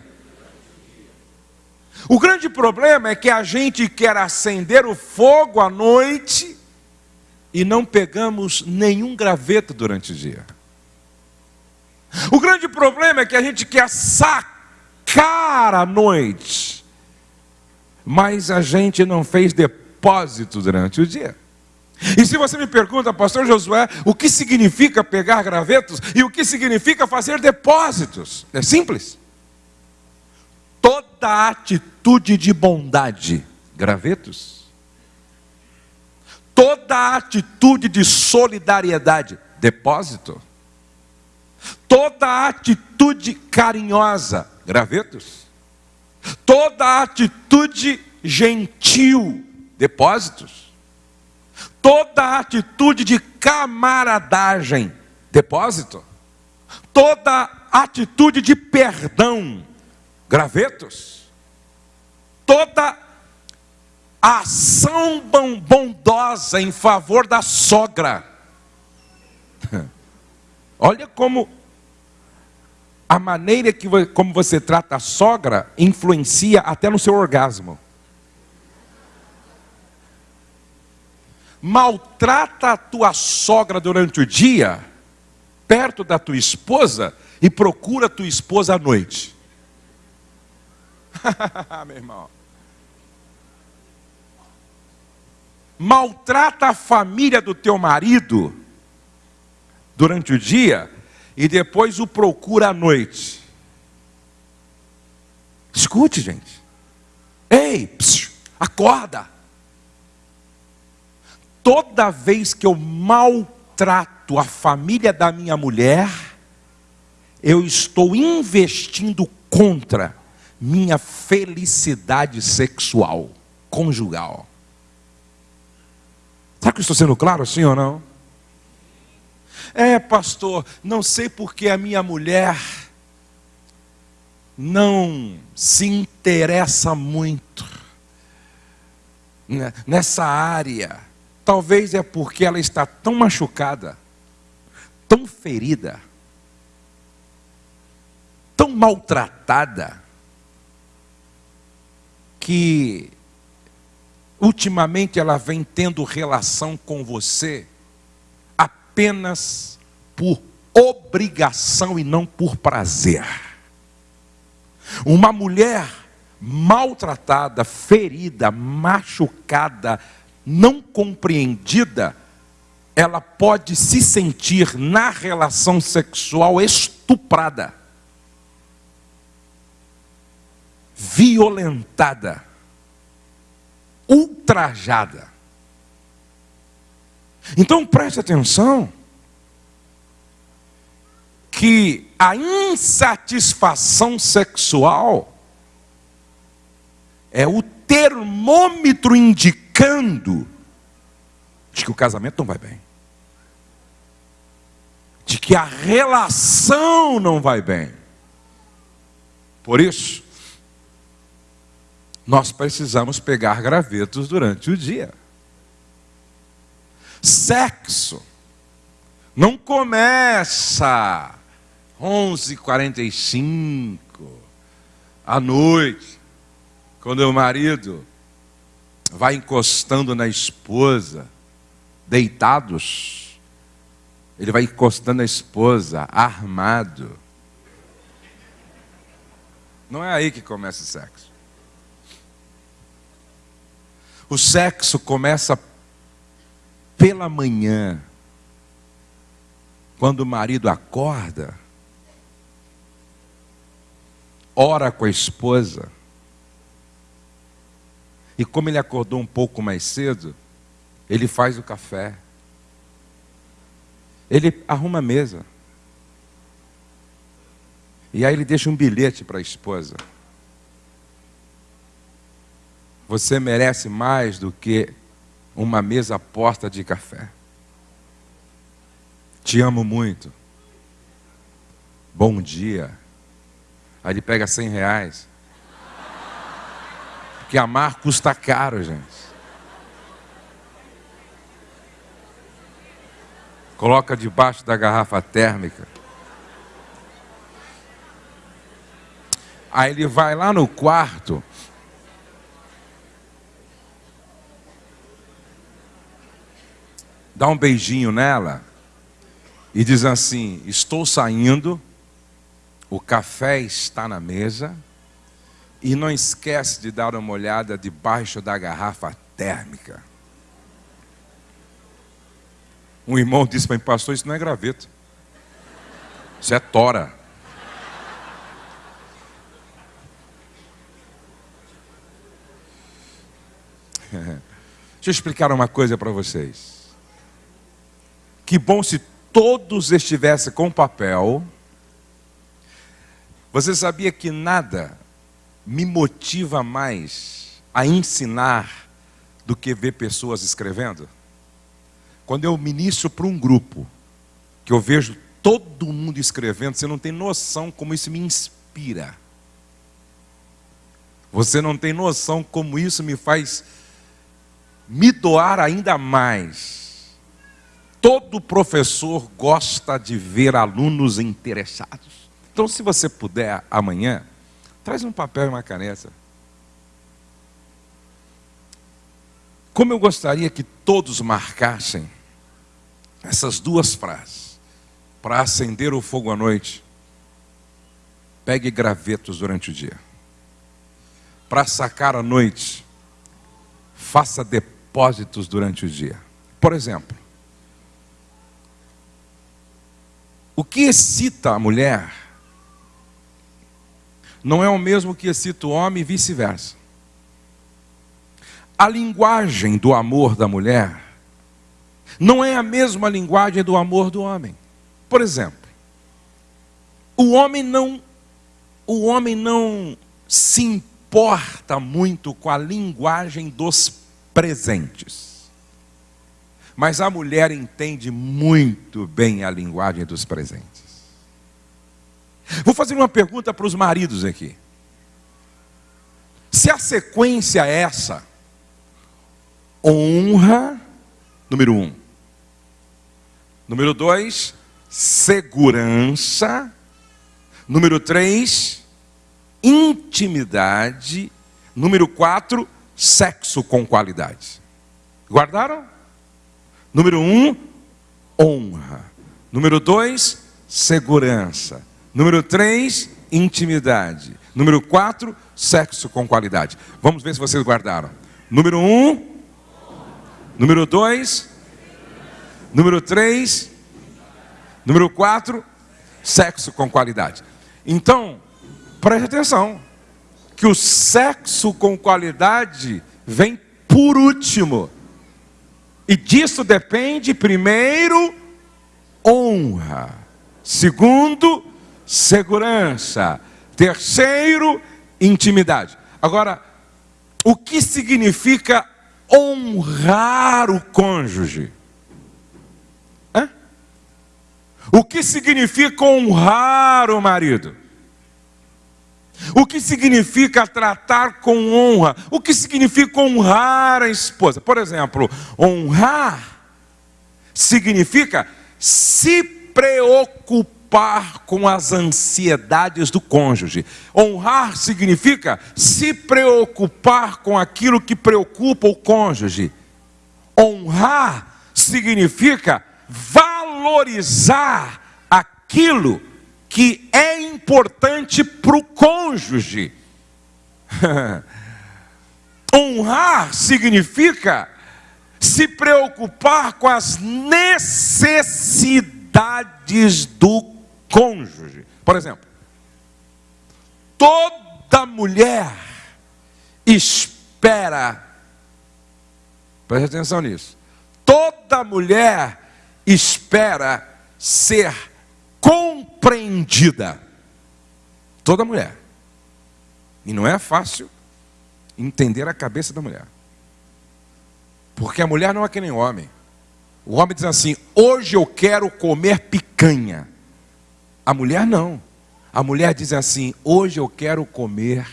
O grande problema é que a gente quer acender o fogo à noite e não pegamos nenhum graveto durante o dia. O grande problema é que a gente quer sacar à noite, mas a gente não fez depósito durante o dia. E se você me pergunta, pastor Josué, o que significa pegar gravetos e o que significa fazer depósitos? É simples. Toda atitude de bondade, gravetos. Toda atitude de solidariedade, depósito. Toda atitude carinhosa, gravetos. Toda atitude gentil, depósitos. Toda atitude de camaradagem, depósito. Toda atitude de perdão, gravetos. Toda ação bondosa em favor da sogra. Olha como a maneira que, como você trata a sogra influencia até no seu orgasmo. Maltrata a tua sogra durante o dia, perto da tua esposa, e procura a tua esposa à noite. Meu irmão. Maltrata a família do teu marido durante o dia e depois o procura à noite. Escute, gente. Ei, psiu, acorda. Toda vez que eu maltrato a família da minha mulher, eu estou investindo contra minha felicidade sexual, conjugal. Será que eu estou sendo claro assim ou não? É, pastor, não sei porque a minha mulher não se interessa muito nessa área. Talvez é porque ela está tão machucada, tão ferida, tão maltratada, que ultimamente ela vem tendo relação com você apenas por obrigação e não por prazer. Uma mulher maltratada, ferida, machucada, não compreendida, ela pode se sentir na relação sexual estuprada, violentada, ultrajada. Então preste atenção que a insatisfação sexual é o termômetro indicando de que o casamento não vai bem, de que a relação não vai bem. Por isso, nós precisamos pegar gravetos durante o dia. Sexo não começa 11h45 à noite, quando o marido vai encostando na esposa, deitados, ele vai encostando na esposa, armado. Não é aí que começa o sexo. O sexo começa pela manhã, quando o marido acorda, ora com a esposa, e como ele acordou um pouco mais cedo, ele faz o café, ele arruma a mesa, e aí ele deixa um bilhete para a esposa. Você merece mais do que uma mesa posta de café. Te amo muito. Bom dia. Aí ele pega cem reais. Porque amar custa caro, gente. Coloca debaixo da garrafa térmica. Aí ele vai lá no quarto dá um beijinho nela e diz assim: Estou saindo, o café está na mesa, e não esquece de dar uma olhada debaixo da garrafa térmica. Um irmão disse para mim, pastor, isso não é graveto, isso é tora. Deixa eu explicar uma coisa para vocês. Que bom se todos estivessem com papel. Você sabia que nada me motiva mais a ensinar do que ver pessoas escrevendo? Quando eu ministro para um grupo, que eu vejo todo mundo escrevendo, você não tem noção como isso me inspira. Você não tem noção como isso me faz me doar ainda mais. Todo professor gosta de ver alunos interessados. Então, se você puder amanhã, traz um papel e uma caneta. Como eu gostaria que todos marcassem essas duas frases para acender o fogo à noite. Pegue gravetos durante o dia. Para sacar à noite, faça depósitos durante o dia. Por exemplo, o que excita a mulher não é o mesmo que excita o homem e vice-versa. A linguagem do amor da mulher não é a mesma linguagem do amor do homem. Por exemplo, o homem não o homem não se importa muito com a linguagem dos presentes. Mas a mulher entende muito bem a linguagem dos presentes. Vou fazer uma pergunta para os maridos aqui. Se a sequência é essa, honra, número um. Número dois, segurança. Número três, intimidade. Número quatro, sexo com qualidade. Guardaram? Número um, honra. Número dois, segurança. Número três, intimidade. Número quatro, sexo com qualidade. Vamos ver se vocês guardaram. Número um, número dois, Número 3, número 4, sexo com qualidade. Então, preste atenção, que o sexo com qualidade vem por último. E disso depende, primeiro, honra. Segundo, segurança. Terceiro, intimidade. Agora, o que significa honrar o cônjuge? O que significa honrar o marido? O que significa tratar com honra? O que significa honrar a esposa? Por exemplo, honrar significa se preocupar com as ansiedades do cônjuge. Honrar significa se preocupar com aquilo que preocupa o cônjuge. Honrar significa valorizar aquilo que é importante para o cônjuge. Honrar significa se preocupar com as necessidades do cônjuge. Por exemplo, toda mulher espera, preste atenção nisso, toda mulher espera ser compreendida. Toda mulher. E não é fácil entender a cabeça da mulher. Porque a mulher não é que nem homem. O homem diz assim: hoje eu quero comer picanha. A mulher não. A mulher diz assim: hoje eu quero comer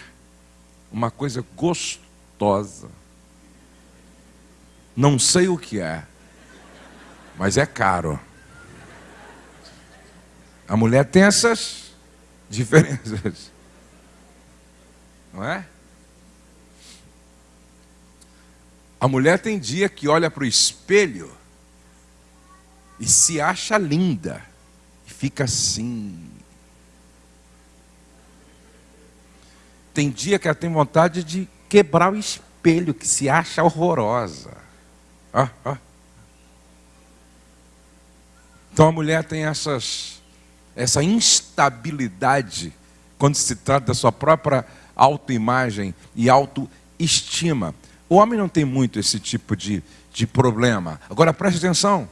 uma coisa gostosa. Não sei o que é mas é caro. A mulher tem essas diferenças. Não é? A mulher tem dia que olha para o espelho e se acha linda e fica assim. Tem dia que ela tem vontade de quebrar o espelho, que se acha horrorosa. Ah, ah. Então a mulher tem essas, essa instabilidade quando se trata da sua própria autoimagem e autoestima. O homem não tem muito esse tipo de, de problema. Agora preste atenção.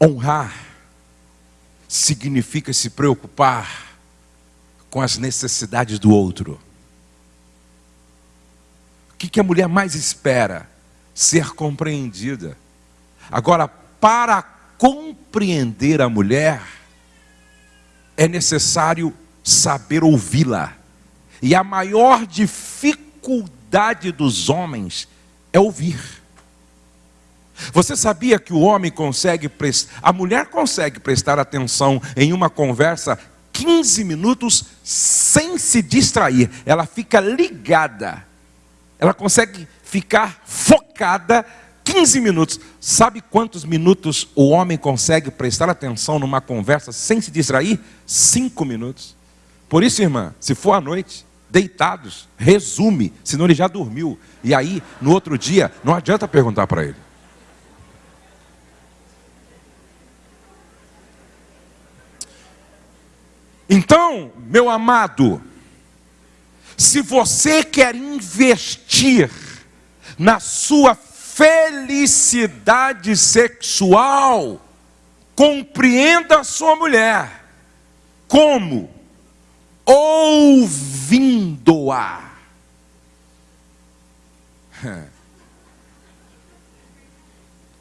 Honrar significa se preocupar com as necessidades do outro. O que, a mulher mais espera? Ser compreendida. Agora, para compreender a mulher, é necessário saber ouvi-la. E a maior dificuldade dos homens é ouvir. Você sabia que o homem consegue prestar, a mulher consegue prestar atenção em uma conversa 15 minutos sem se distrair. Ela fica ligada. Ela consegue ficar focada 15 minutos. Sabe quantos minutos o homem consegue prestar atenção numa conversa sem se distrair? Cinco minutos. Por isso, irmã, se for à noite, deitados, resume, senão ele já dormiu. E aí, no outro dia, não adianta perguntar para ele. Então, meu amado, se você quer investir na sua felicidade sexual, compreenda a sua mulher. Como? Ouvindo-a.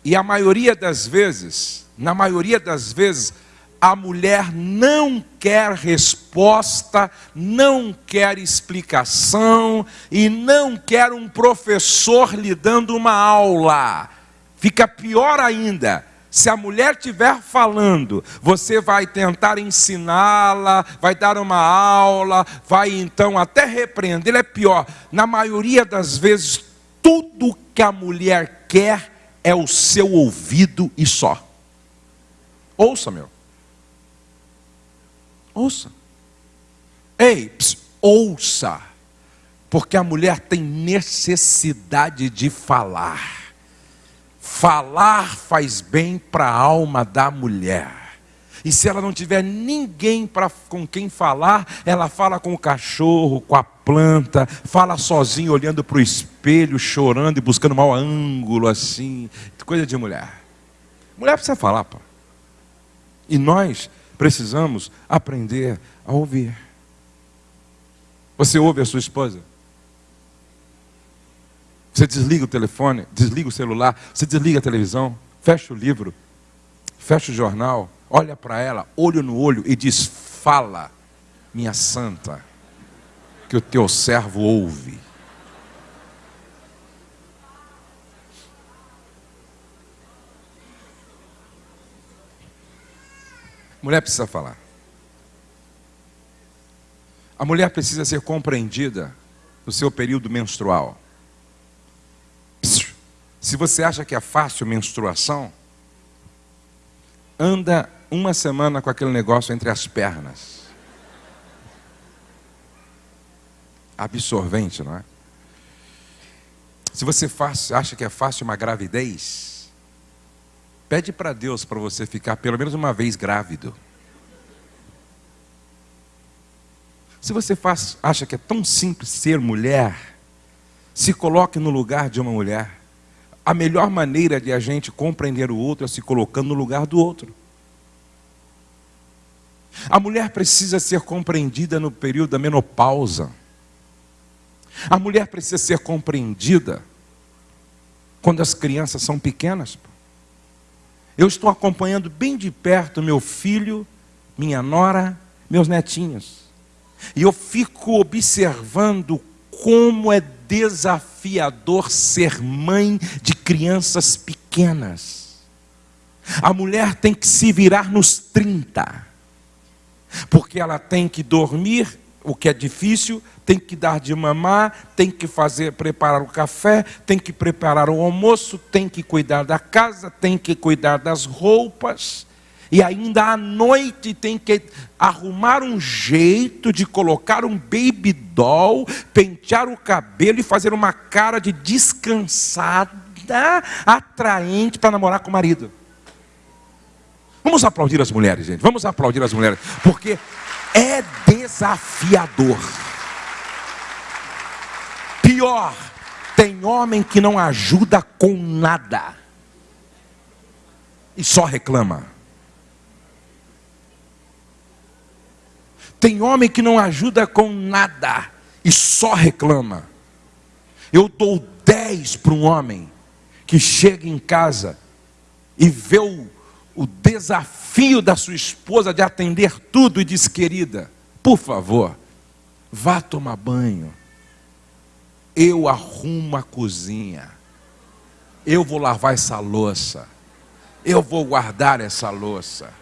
E a maioria das vezes, na maioria das vezes, a mulher não quer resposta, não quer explicação e não quer um professor lhe dando uma aula. Fica pior ainda. Se a mulher estiver falando, você vai tentar ensiná-la, vai dar uma aula, vai então até repreender. É pior. Na maioria das vezes, tudo que a mulher quer é o seu ouvido e só. Ouça, meu. Ouça. Ei, ouça. Porque a mulher tem necessidade de falar. Falar faz bem para a alma da mulher. E se ela não tiver ninguém pra, com quem falar, ela fala com o cachorro, com a planta, fala sozinha, olhando para o espelho, chorando e buscando mau ângulo, assim. Coisa de mulher. Mulher precisa falar, pô. E nós precisamos aprender a ouvir. Você ouve a sua esposa? Você desliga o telefone, desliga o celular, você desliga a televisão, fecha o livro, fecha o jornal, olha para ela, olho no olho e diz: Fala, minha santa, que o teu servo ouve. Mulher precisa falar. A mulher precisa ser compreendida no seu período menstrual. Se você acha que é fácil menstruação, anda uma semana com aquele negócio entre as pernas. Absorvente, não é? Se você faz, acha que é fácil uma gravidez, Pede para Deus para você ficar pelo menos uma vez grávido. Se você faz, acha que é tão simples ser mulher, se coloque no lugar de uma mulher. A melhor maneira de a gente compreender o outro é se colocando no lugar do outro. A mulher precisa ser compreendida no período da menopausa. A mulher precisa ser compreendida quando as crianças são pequenas. Eu estou acompanhando bem de perto meu filho, minha nora, meus netinhos. E eu fico observando como é desafiador ser mãe de crianças pequenas. A mulher tem que se virar nos 30, porque ela tem que dormir o que é difícil, tem que dar de mamar, tem que fazer, preparar o café, tem que preparar o almoço, tem que cuidar da casa, tem que cuidar das roupas, e ainda à noite tem que arrumar um jeito de colocar um baby doll, pentear o cabelo e fazer uma cara de descansada, atraente para namorar com o marido. Vamos aplaudir as mulheres, gente. Vamos aplaudir as mulheres, porque é desafiador. Pior, tem homem que não ajuda com nada e só reclama. Tem homem que não ajuda com nada e só reclama. Eu dou 10 para um homem que chega em casa e vê o, o desafio da sua esposa de atender tudo e diz: querida, por favor, vá tomar banho. Eu arrumo a cozinha. Eu vou lavar essa louça. Eu vou guardar essa louça.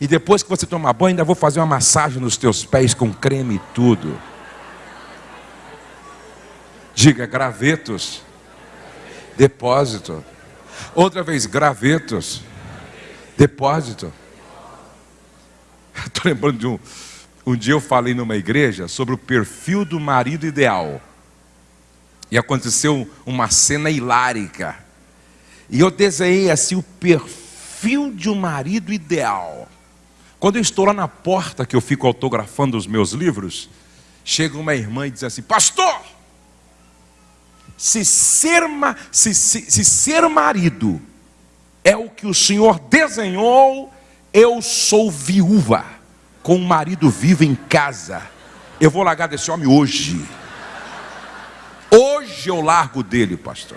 E depois que você tomar banho, ainda vou fazer uma massagem nos teus pés com creme e tudo. Diga gravetos. Depósito. Outra vez, gravetos. Depósito. Estou lembrando de um. Um dia eu falei numa igreja sobre o perfil do marido ideal. E aconteceu uma cena hilárica. E eu desenhei assim o perfil de um marido ideal. Quando eu estou lá na porta que eu fico autografando os meus livros, chega uma irmã e diz assim: Pastor, se ser, se, se, se ser marido é o que o Senhor desenhou, eu sou viúva, com um marido vivo em casa. Eu vou largar desse homem hoje. Hoje eu largo dele, pastor.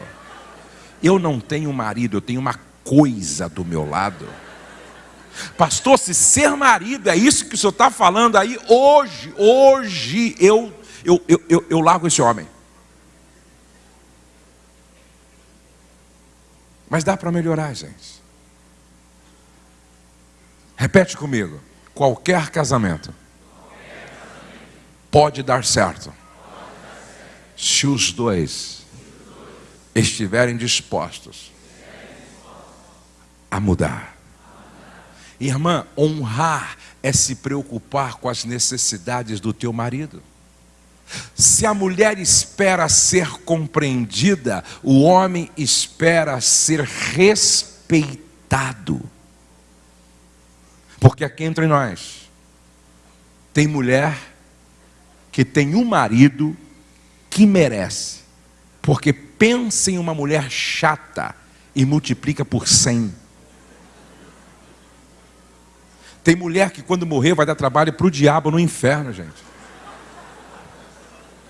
Eu não tenho marido, eu tenho uma coisa do meu lado. Pastor, se ser marido é isso que o senhor está falando aí, hoje, hoje eu, eu, eu, eu, eu largo esse homem. Mas dá para melhorar, gente. Repete comigo. Qualquer casamento pode dar certo se os dois estiverem dispostos a mudar. Irmã, honrar é se preocupar com as necessidades do teu marido. Se a mulher espera ser compreendida, o homem espera ser respeitado. Porque aqui entre nós, tem mulher que tem um marido que merece, porque pensa em uma mulher chata e multiplica por cem. Tem mulher que quando morrer vai dar trabalho para o diabo no inferno, gente.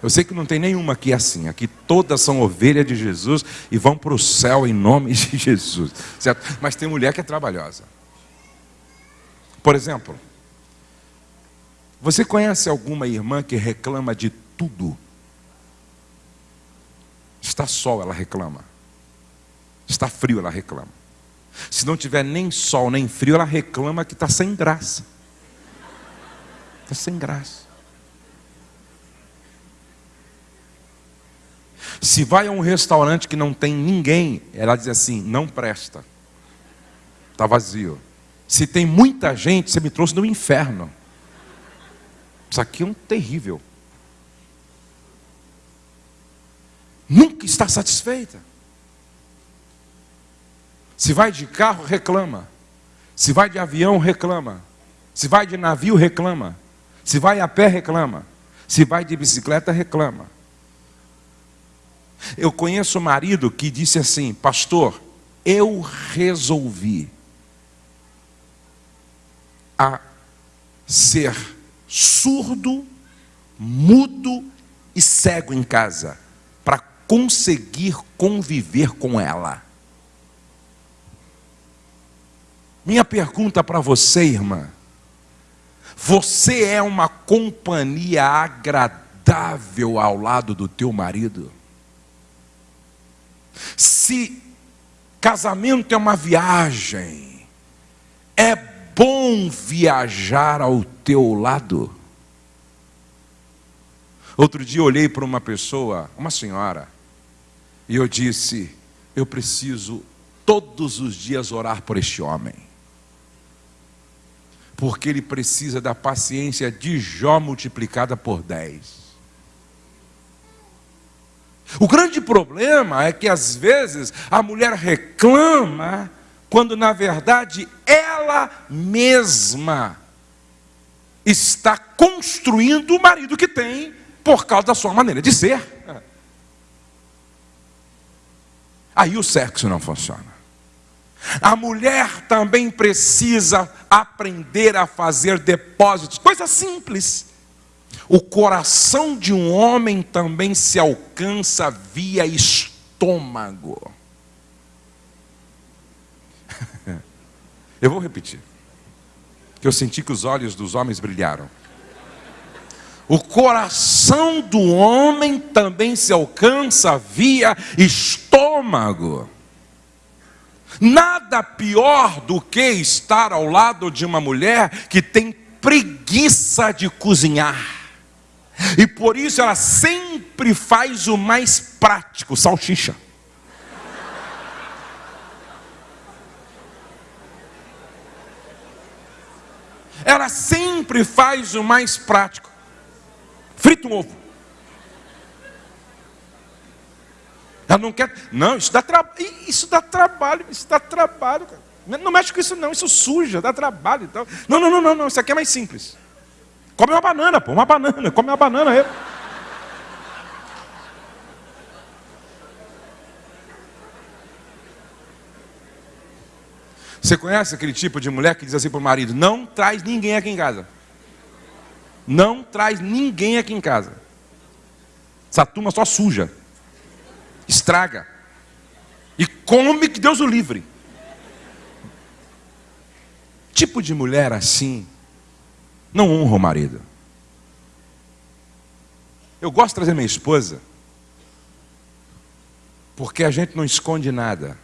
Eu sei que não tem nenhuma aqui assim. Aqui todas são ovelhas de Jesus e vão para o céu em nome de Jesus. Certo? Mas tem mulher que é trabalhosa. Por exemplo, você conhece alguma irmã que reclama de tudo? Está sol, ela reclama. Está frio, ela reclama. Se não tiver nem sol nem frio, ela reclama que está sem graça. Está sem graça. Se vai a um restaurante que não tem ninguém, ela diz assim: não presta. Está vazio. Se tem muita gente, você me trouxe do inferno. Isso aqui é um terrível. Nunca está satisfeita. Se vai de carro, reclama. Se vai de avião, reclama. Se vai de navio, reclama. Se vai a pé, reclama. Se vai de bicicleta, reclama. Eu conheço um marido que disse assim: Pastor, eu resolvi a ser surdo, mudo e cego em casa para conseguir conviver com ela. Minha pergunta para você, irmã: você é uma companhia agradável ao lado do teu marido? Se casamento é uma viagem, é bom viajar ao teu lado. Outro dia olhei para uma pessoa, uma senhora, e eu disse: Eu preciso todos os dias orar por este homem porque ele precisa da paciência de Jó multiplicada por 10. O grande problema é que às vezes a mulher reclama, quando na verdade ela mesma está construindo o marido que tem por causa da sua maneira de ser. Aí o sexo não funciona. A mulher também precisa aprender a fazer depósitos, coisa simples. O coração de um homem também se alcança via estômago. Eu vou repetir. Que eu senti que os olhos dos homens brilharam. O coração do homem também se alcança via estômago. Nada pior do que estar ao lado de uma mulher que tem preguiça de cozinhar. E por isso ela sempre faz o mais prático, salsicha. Ela sempre faz o mais prático. Frita um ovo. Ela não quer. Não, isso dá trabalho. Isso dá trabalho. Isso dá trabalho, cara. Não mexe com isso, não. Isso suja, dá trabalho e tal. Não, não, não, não. Isso aqui é mais simples. Come uma banana, pô. Uma banana. Come uma banana aí. Você conhece aquele tipo de mulher que diz assim para o marido: Não traz ninguém aqui em casa. Não traz ninguém aqui em casa. Essa turma só suja, estraga e come que Deus o livre. Tipo de mulher assim não honra o marido. Eu gosto de trazer minha esposa porque a gente não esconde nada.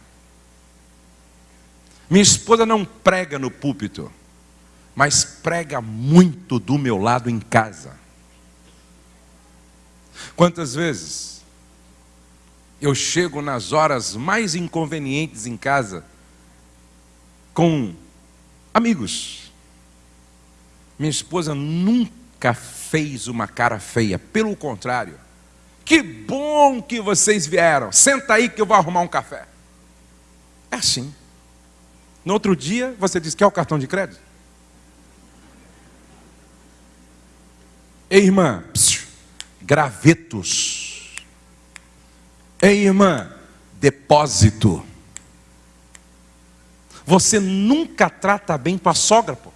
Minha esposa não prega no púlpito, mas prega muito do meu lado em casa. Quantas vezes eu chego nas horas mais inconvenientes em casa com amigos. Minha esposa nunca fez uma cara feia, pelo contrário. Que bom que vocês vieram. Senta aí que eu vou arrumar um café. É assim. No outro dia, você diz: quer o cartão de crédito? Ei, irmã, gravetos. Ei, irmã, depósito. Você nunca trata bem tua sogra, pô.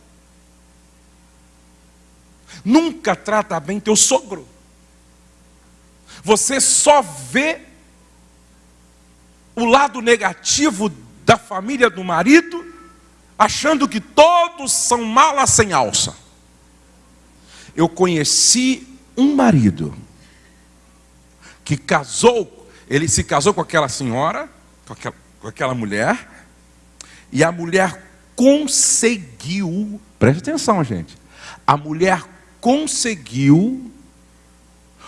Nunca trata bem teu sogro. Você só vê o lado negativo da família do marido, achando que todos são malas sem alça. Eu conheci um marido que casou, ele se casou com aquela senhora, com aquela, com aquela mulher, e a mulher conseguiu, preste atenção, gente, a mulher conseguiu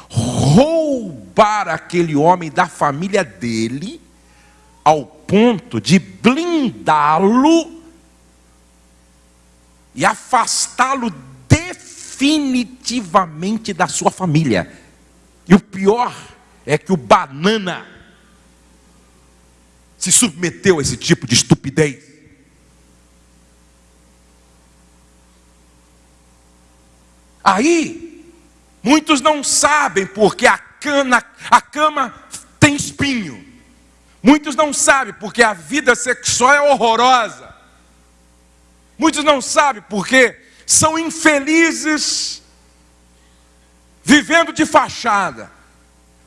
roubar aquele homem da família dele ao ponto de blindá-lo e afastá-lo definitivamente da sua família. E o pior é que o banana se submeteu a esse tipo de estupidez. Aí, muitos não sabem porque a cana, a cama tem espinho. Muitos não sabem porque a vida sexual é horrorosa. Muitos não sabem porque são infelizes vivendo de fachada.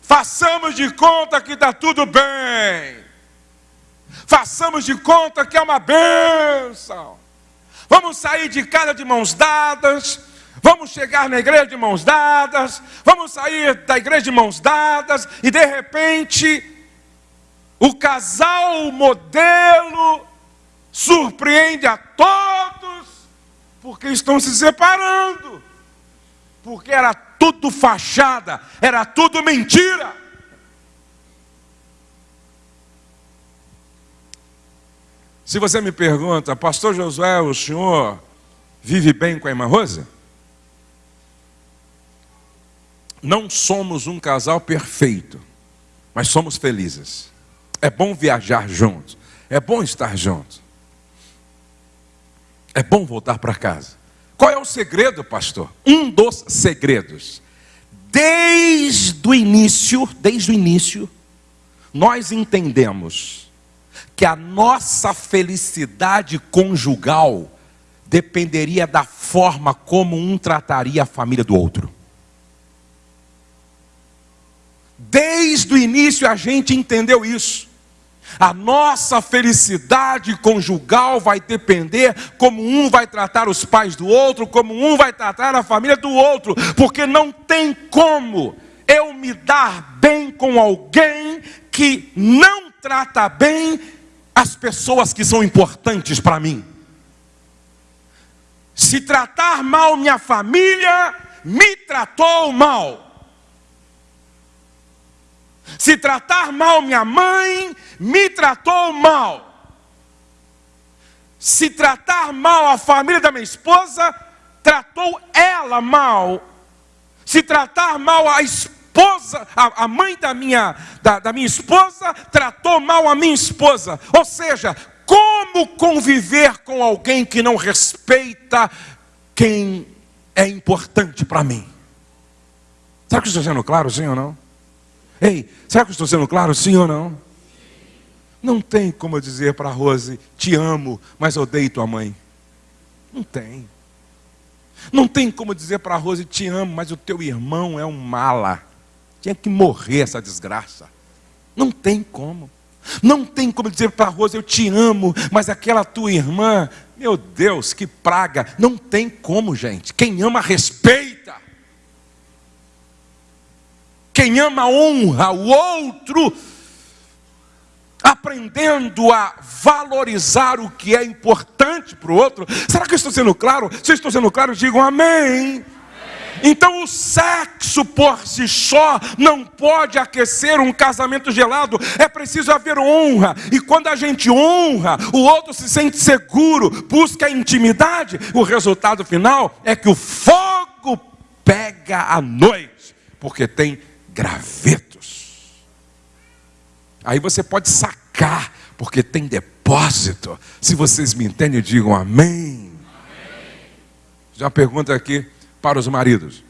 Façamos de conta que está tudo bem. Façamos de conta que é uma bênção. Vamos sair de casa de mãos dadas. Vamos chegar na igreja de mãos dadas. Vamos sair da igreja de mãos dadas. E de repente o casal modelo surpreende a todos, porque estão se separando, porque era tudo fachada, era tudo mentira. Se você me pergunta, Pastor Josué, o senhor vive bem com a irmã Rosa? Não somos um casal perfeito, mas somos felizes. É bom viajar juntos. É bom estar juntos. É bom voltar para casa. Qual é o segredo, pastor? Um dos segredos. Desde o início, desde o início, nós entendemos que a nossa felicidade conjugal dependeria da forma como um trataria a família do outro. Desde o início a gente entendeu isso. A nossa felicidade conjugal vai depender como um vai tratar os pais do outro, como um vai tratar a família do outro, porque não tem como eu me dar bem com alguém que não trata bem as pessoas que são importantes para mim. Se tratar mal minha família, me tratou mal. Se tratar mal minha mãe, me tratou mal. Se tratar mal a família da minha esposa, tratou ela mal. Se tratar mal a esposa, a, a mãe da minha, da, da minha esposa, tratou mal a minha esposa. Ou seja, como conviver com alguém que não respeita quem é importante para mim? Será que estou sendo claro, sim ou não? Ei, será que estou sendo claro, sim ou não? Não tem como eu dizer para a Rose, te amo, mas odeio tua mãe. Não tem. Não tem como dizer para a Rose, te amo, mas o teu irmão é um mala. Tinha que morrer essa desgraça. Não tem como. Não tem como dizer para a Rose, eu te amo, mas aquela tua irmã, meu Deus, que praga. Não tem como, gente. Quem ama, respeita. Quem ama, honra o outro, aprendendo a valorizar o que é importante para o outro. Será que eu estou sendo claro? Se eu estou sendo claro, digam amém. Então o sexo por si só não pode aquecer um casamento gelado, é preciso haver honra. E quando a gente honra, o outro se sente seguro, busca intimidade, o resultado final é que o fogo pega à noite, porque tem gravetos. Aí você pode sacar, porque tem depósito. Se vocês me entendem, digam amém. amém. Já pergunta aqui para os maridos.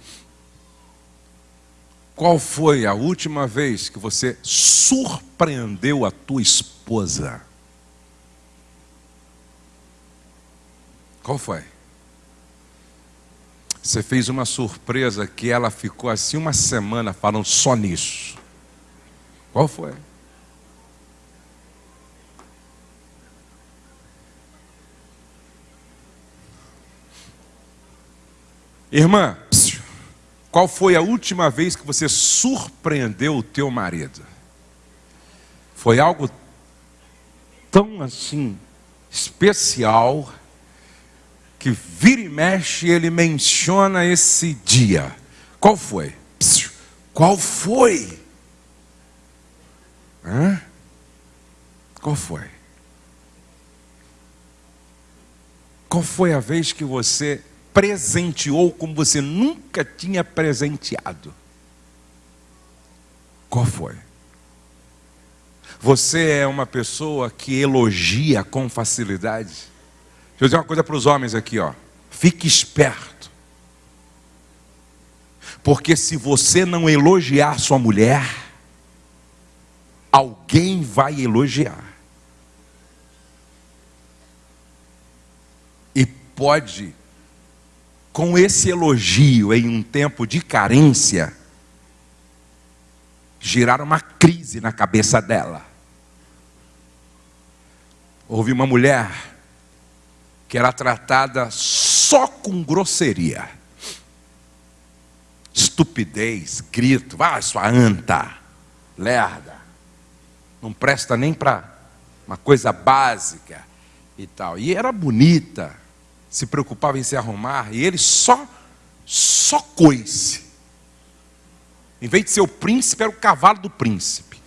Qual foi a última vez que você surpreendeu a tua esposa? Qual foi? Você fez uma surpresa que ela ficou assim uma semana falando só nisso. Qual foi? Irmã, qual foi a última vez que você surpreendeu o teu marido? Foi algo tão assim especial que vira e mexe ele menciona esse dia. Qual foi? Qual foi? Hã? Qual foi? Qual foi a vez que você presenteou como você nunca tinha presenteado. Qual foi? Você é uma pessoa que elogia com facilidade. Deixa eu dizer uma coisa para os homens aqui, ó. Fique esperto. Porque se você não elogiar sua mulher, alguém vai elogiar. E pode com esse elogio em um tempo de carência, girar uma crise na cabeça dela. Houve uma mulher que era tratada só com grosseria, estupidez, grito, vai sua anta, lerda, não presta nem para uma coisa básica e tal. E era bonita, se preocupava em se arrumar e ele só, só coice. Em vez de ser o príncipe, era o cavalo do príncipe.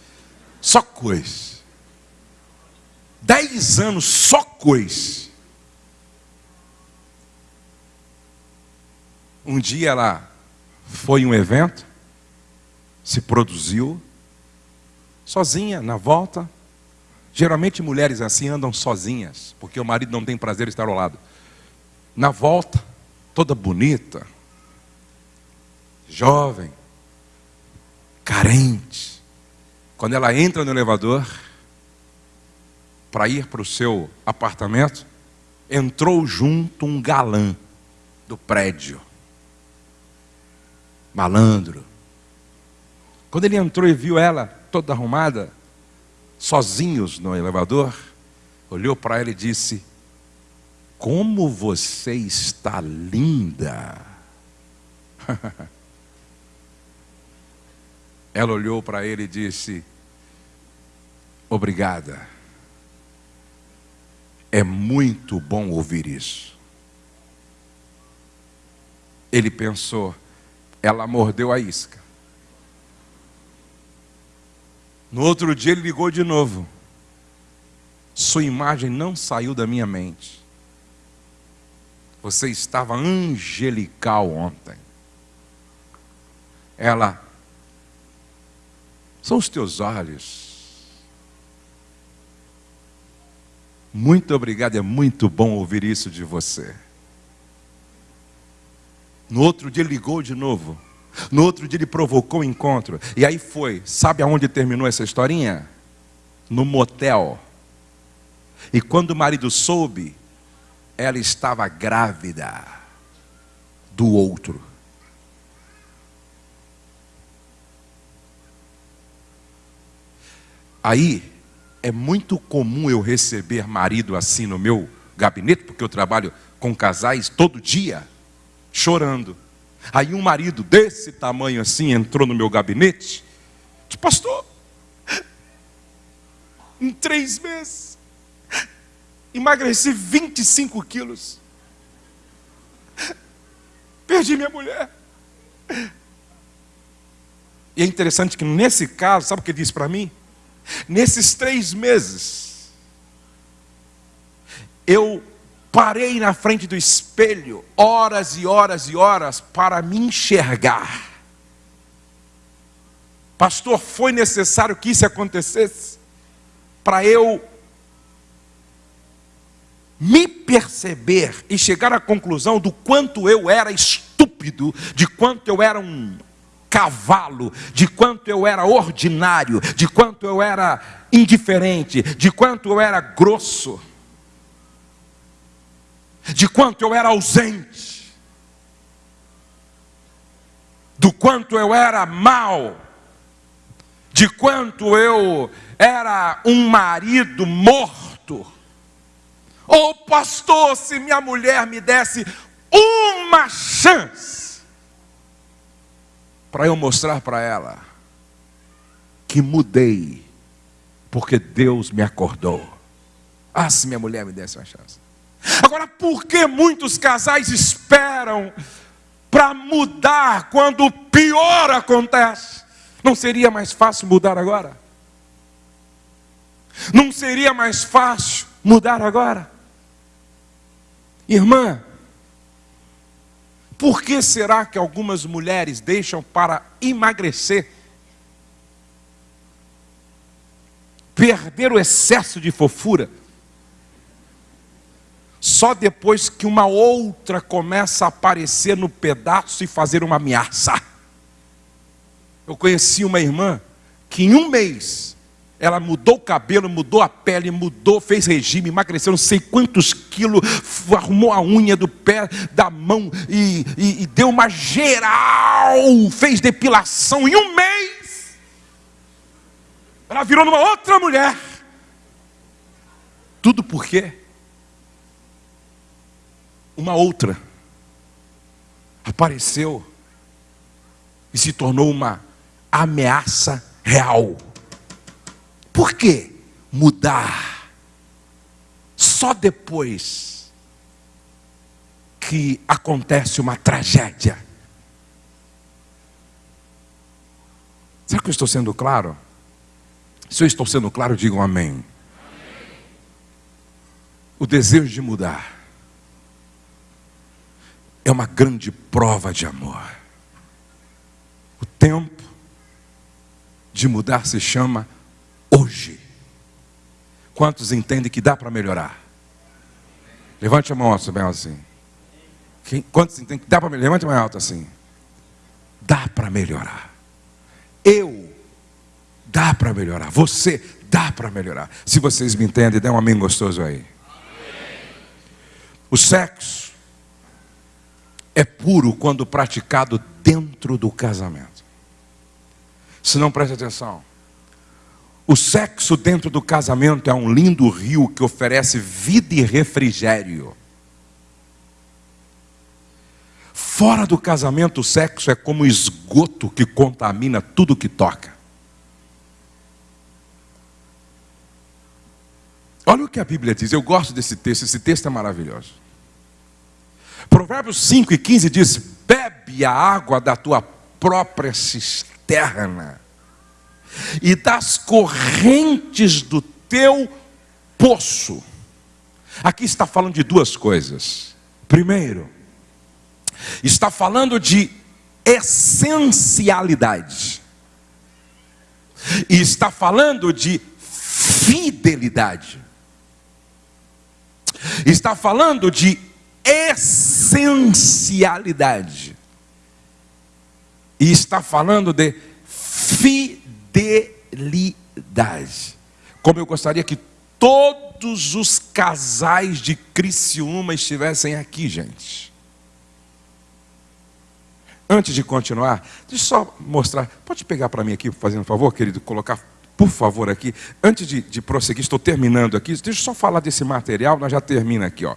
Só coice. Dez anos só coice. Um dia ela foi em um evento, se produziu, sozinha, na volta. Geralmente mulheres assim andam sozinhas, porque o marido não tem prazer em estar ao lado na volta, toda bonita, jovem, carente. Quando ela entra no elevador para ir para o seu apartamento, entrou junto um galã do prédio. Malandro. Quando ele entrou e viu ela toda arrumada, sozinhos no elevador, olhou para ela e disse: Como você está linda! ela olhou para ele e disse: Obrigada. É muito bom ouvir isso. Ele pensou, ela mordeu a isca. No outro dia ele ligou de novo. Sua imagem não saiu da minha mente. Você estava angelical ontem. Ela, são os teus olhos. Muito obrigado, é muito bom ouvir isso de você. No outro dia ligou de novo. No outro dia ele provocou o um encontro. E aí foi. Sabe aonde terminou essa historinha? No motel. E quando o marido soube, ela estava grávida do outro. Aí é muito comum eu receber marido assim no meu gabinete, porque eu trabalho com casais todo dia, chorando. Aí um marido desse tamanho assim entrou no meu gabinete, disse, pastor, em três meses, emagreci 25 quilos, perdi minha mulher. E é interessante que nesse caso, sabe o que ele disse para mim? Nesses três meses, eu parei na frente do espelho horas e horas e horas para me enxergar. Pastor, foi necessário que isso acontecesse para eu me perceber e chegar à conclusão do quanto eu era estúpido, de quanto eu era um cavalo, de quanto eu era ordinário, de quanto eu era indiferente, de quanto eu era grosso de quanto eu era ausente, do quanto eu era mal, de quanto eu era um marido morto. Oh, pastor, se minha mulher me desse uma chance para eu mostrar para ela que mudei, porque Deus me acordou. Ah, se minha mulher me desse uma chance. Agora, por que muitos casais esperam para mudar quando o pior acontece? Não seria mais fácil mudar agora? Não seria mais fácil mudar agora? Irmã, por que será que algumas mulheres deixam para emagrecer, perder o excesso de fofura? Só depois que uma outra começa a aparecer no pedaço e fazer uma ameaça. Eu conheci uma irmã que em um mês ela mudou o cabelo, mudou a pele, mudou, fez regime, emagreceu não sei quantos quilos, arrumou a unha do pé, da mão e, e, e deu uma geral, fez depilação em um mês. Ela virou numa outra mulher. Tudo por quê? Uma outra apareceu e se tornou uma ameaça real. Por que mudar só depois que acontece uma tragédia? Será que eu estou sendo claro? Se eu estou sendo claro, digam amém. amém. O desejo de mudar é uma grande prova de amor. O tempo de mudar se chama hoje. Quantos entendem que dá para melhorar? Levante a mão alta, bem assim. Quem, quantos entendem que dá para melhorar? Levante a mão alta assim. Dá para melhorar. Eu dá para melhorar. Você dá para melhorar. Se vocês me entendem, dê um amém gostoso aí. O sexo é puro quando praticado dentro do casamento. Se não preste atenção. O sexo dentro do casamento é um lindo rio que oferece vida e refrigério. Fora do casamento, o sexo é como esgoto que contamina tudo que toca. Olha o que a Bíblia diz, eu gosto desse texto, esse texto é maravilhoso. Provérbios 5 e 15 diz: Bebe a água da tua própria cisterna e das correntes do teu poço. Aqui está falando de duas coisas. Primeiro, está falando de essencialidade. E está falando de fidelidade. Está falando de essencialidade. E está falando de fidelidade. Como eu gostaria que todos os casais de Criciúma estivessem aqui, gente. Antes de continuar, deixa eu só mostrar. Pode pegar para mim aqui, fazendo um favor, querido, colocar, por favor, aqui. Antes de, de prosseguir, estou terminando aqui. Deixa eu só falar desse material, nós já termina aqui, ó.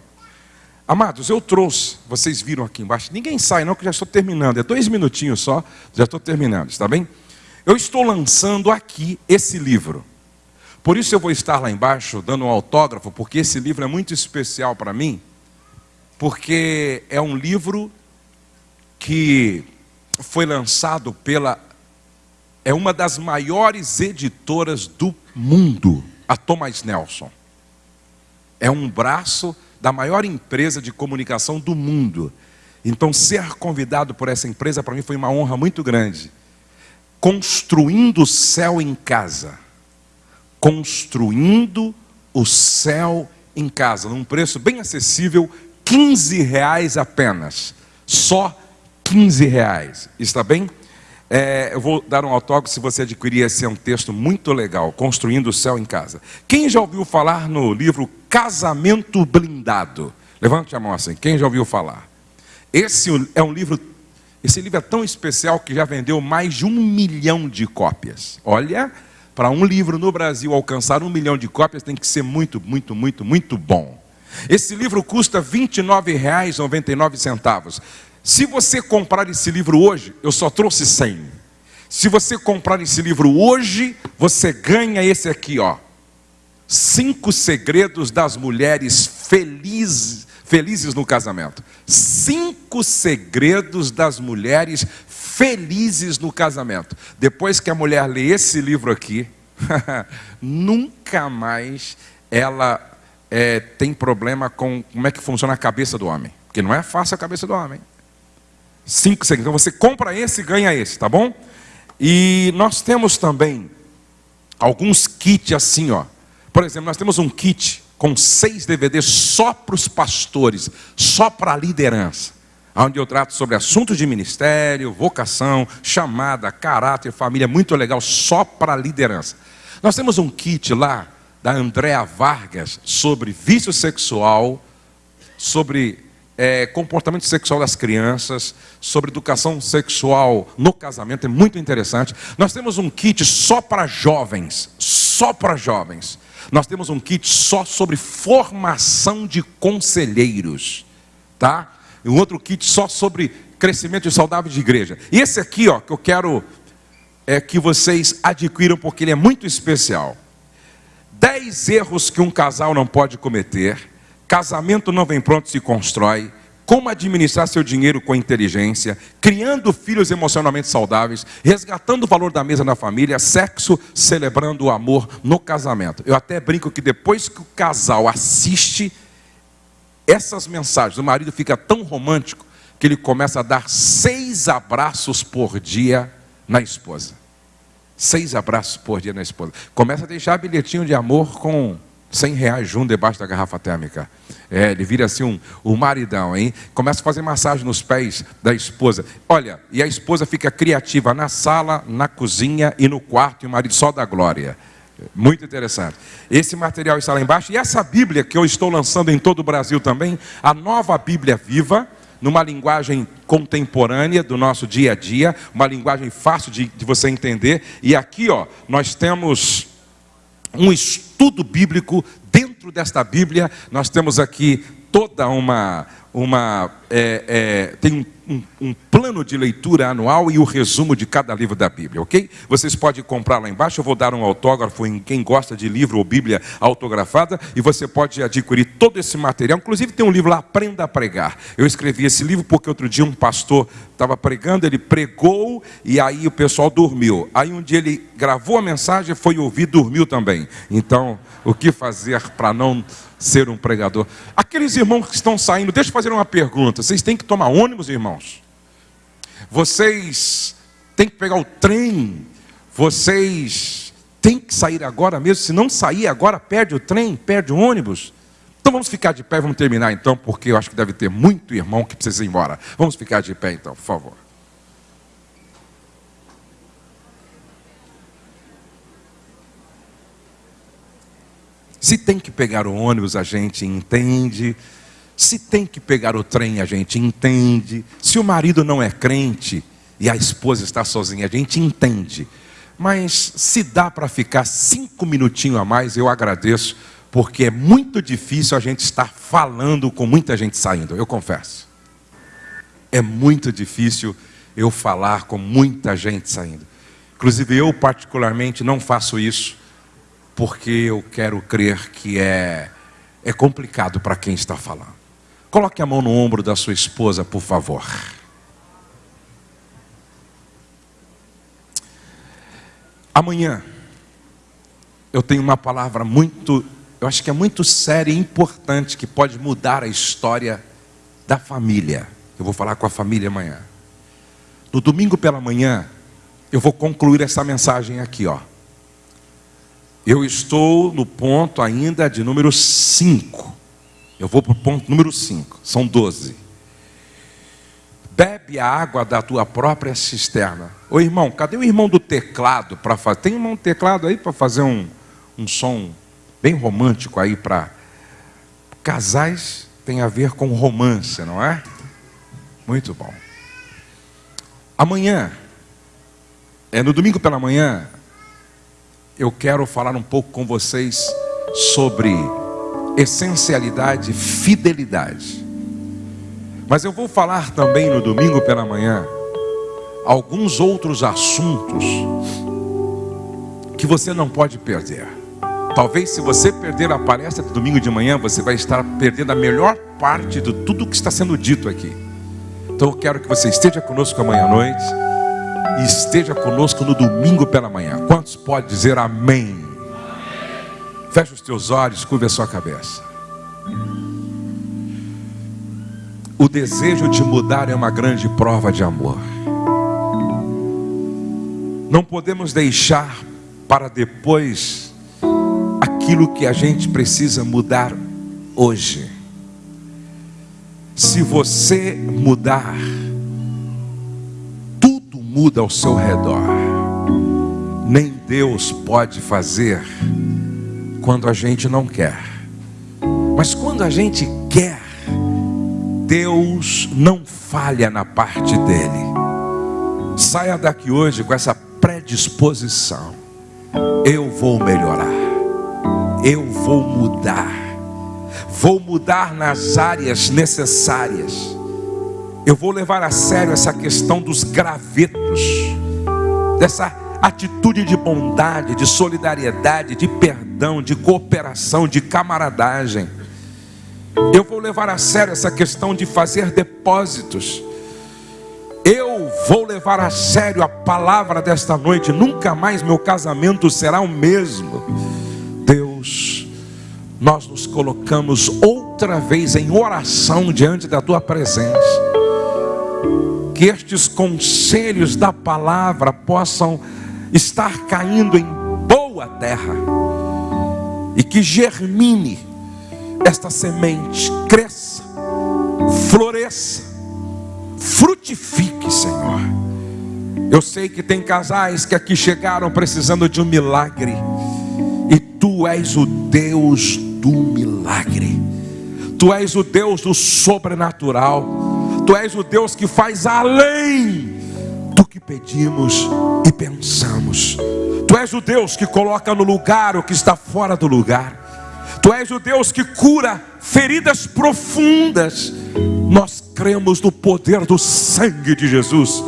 Amados, eu trouxe, vocês viram aqui embaixo, ninguém sai não, que já estou terminando, é dois minutinhos só, já estou terminando, está bem? Eu estou lançando aqui esse livro, por isso eu vou estar lá embaixo dando um autógrafo, porque esse livro é muito especial para mim, porque é um livro que foi lançado pela, é uma das maiores editoras do mundo, a Thomas Nelson. É um braço da maior empresa de comunicação do mundo. Então, ser convidado por essa empresa para mim foi uma honra muito grande. Construindo o céu em casa. Construindo o céu em casa, num preço bem acessível, 15 reais apenas. Só 15 reais. Está bem? É, eu vou dar um autógrafo se você adquirir esse é um texto muito legal, Construindo o Céu em Casa. Quem já ouviu falar no livro Casamento Blindado? Levante a mão assim, quem já ouviu falar? Esse é um livro, esse livro é tão especial que já vendeu mais de um milhão de cópias. Olha, para um livro no Brasil alcançar um milhão de cópias tem que ser muito, muito, muito, muito bom. Esse livro custa R$ 29,99. Se você comprar esse livro hoje, eu só trouxe 100. Se você comprar esse livro hoje, você ganha esse aqui, ó. Cinco segredos das mulheres felizes, felizes no casamento. Cinco segredos das mulheres felizes no casamento. Depois que a mulher lê esse livro aqui, nunca mais ela é, tem problema com como é que funciona a cabeça do homem. Porque não é fácil a cabeça do homem. Cinco segredos. Então você compra esse e ganha esse, tá bom? E nós temos também alguns kits assim, ó. Por exemplo, nós temos um kit com seis DVDs só para os pastores, só para a liderança. Onde eu trato sobre assuntos de ministério, vocação, chamada, caráter, família, muito legal, só para a liderança. Nós temos um kit lá da Andréa Vargas sobre vício sexual, sobre é, comportamento sexual das crianças, sobre educação sexual no casamento, é muito interessante. Nós temos um kit só para jovens, só para jovens. Nós temos um kit só sobre formação de conselheiros, tá? E um outro kit só sobre crescimento saudável de igreja. E esse aqui, ó, que eu quero é que vocês adquiram porque ele é muito especial. Dez erros que um casal não pode cometer Casamento não vem pronto, se constrói. Como administrar seu dinheiro com inteligência, criando filhos emocionalmente saudáveis, resgatando o valor da mesa na família, sexo, celebrando o amor no casamento. Eu até brinco que depois que o casal assiste essas mensagens, o marido fica tão romântico que ele começa a dar seis abraços por dia na esposa. Seis abraços por dia na esposa. Começa a deixar bilhetinho de amor com 100 reais junto debaixo da garrafa térmica. É, ele vira assim um, um maridão, hein? Começa a fazer massagem nos pés da esposa. Olha, e a esposa fica criativa na sala, na cozinha e no quarto, e o marido só dá glória. Muito interessante. Esse material está lá embaixo. E essa Bíblia que eu estou lançando em todo o Brasil também, a nova Bíblia viva, numa linguagem contemporânea do nosso dia a dia, uma linguagem fácil de, de você entender. E aqui, ó, nós temos um estudo bíblico dentro desta Bíblia. Nós temos aqui toda uma uma é, é, tem um, um, plano de leitura anual e o resumo de cada livro da Bíblia, ok? Vocês podem comprar lá embaixo, eu vou dar um autógrafo em quem gosta de livro ou Bíblia autografada, e você pode adquirir todo esse material. Inclusive tem um livro lá, Aprenda a Pregar. Eu escrevi esse livro porque outro dia um pastor estava pregando, ele pregou e aí o pessoal dormiu. Aí um dia ele gravou a mensagem, foi ouvir, dormiu também. Então, o que fazer para não ser um pregador. Aqueles irmãos que estão saindo, deixa eu fazer uma pergunta. Vocês têm que tomar ônibus, irmãos? Vocês têm que pegar o trem? Vocês têm que sair agora mesmo? Se não sair agora, perde o trem, perde o ônibus. Então vamos ficar de pé, vamos terminar então, porque eu acho que deve ter muito irmão que precisa ir embora. Vamos ficar de pé então, por favor. Se tem que pegar o ônibus, a gente entende. Se tem que pegar o trem, a gente entende. Se o marido não é crente e a esposa está sozinha, a gente entende. Mas se dá para ficar cinco minutinhos a mais, eu agradeço, porque é muito difícil a gente estar falando com muita gente saindo, eu confesso. É muito difícil eu falar com muita gente saindo. Inclusive eu particularmente não faço isso porque eu quero crer que é, é complicado para quem está falando. Coloque a mão no ombro da sua esposa, por favor. Amanhã eu tenho uma palavra muito, eu acho que é muito séria e importante que pode mudar a história da família. Eu vou falar com a família amanhã. No domingo pela manhã, eu vou concluir essa mensagem aqui, ó. Eu estou no ponto ainda de número 5. Eu vou para o ponto número 5. São 12. Bebe a água da tua própria cisterna. Ô irmão, cadê o irmão do teclado para fazer? Tem irmão do teclado aí para fazer um, um som bem romântico aí para. Casais tem a ver com romance, não é? Muito bom. Amanhã, é no domingo pela manhã, eu quero falar um pouco com vocês sobre essencialidade, fidelidade. Mas eu vou falar também no domingo pela manhã alguns outros assuntos que você não pode perder. Talvez se você perder a palestra de domingo de manhã, você vai estar perdendo a melhor parte de tudo que está sendo dito aqui. Então eu quero que você esteja conosco amanhã à noite e esteja conosco no domingo pela manhã. Quantos pode dizer amém? Feche os teus olhos, curva a sua cabeça. O desejo de mudar é uma grande prova de amor. Não podemos deixar para depois aquilo que a gente precisa mudar hoje. Se você mudar, muda ao seu redor. Nem Deus pode fazer quando a gente não quer. Mas quando a gente quer, Deus não falha na parte dele. Saia daqui hoje com essa predisposição. Eu vou melhorar. Eu vou mudar. Vou mudar nas áreas necessárias eu vou levar a sério essa questão dos gravetos, dessa atitude de bondade, de solidariedade, de perdão, de cooperação, de camaradagem. Eu vou levar a sério essa questão de fazer depósitos. Eu vou levar a sério a palavra desta noite. Nunca mais meu casamento será o mesmo. Deus, nós nos colocamos outra vez em oração diante da tua presença que estes conselhos da palavra possam estar caindo em boa terra e que germine esta semente, cresça, floresça, frutifique, Senhor. Eu sei que tem casais que aqui chegaram precisando de um milagre, e tu és o Deus do milagre, tu és o Deus do sobrenatural. Tu és o Deus que faz além que pedimos e pensamos. Tu és o Deus que coloca no lugar o que está fora do lugar. Tu és o Deus que cura feridas profundas. Nós cremos no poder do sangue de Jesus.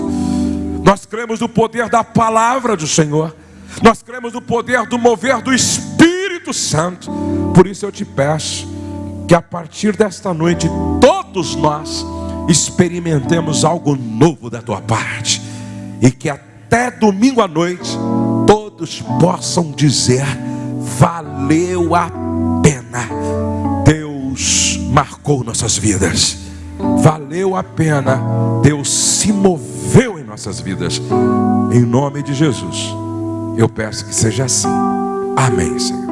Nós cremos no poder da palavra do Senhor. Nós cremos no poder do mover do Espírito Santo. Por isso eu te peço que a partir desta noite todos nós experimentemos algo novo da tua parte e que até domingo à noite todos possam dizer: valeu a pena. Deus marcou nossas vidas. Valeu a pena. Deus se moveu em nossas vidas. Em nome de Jesus. Eu peço que seja assim. Amém, Senhor.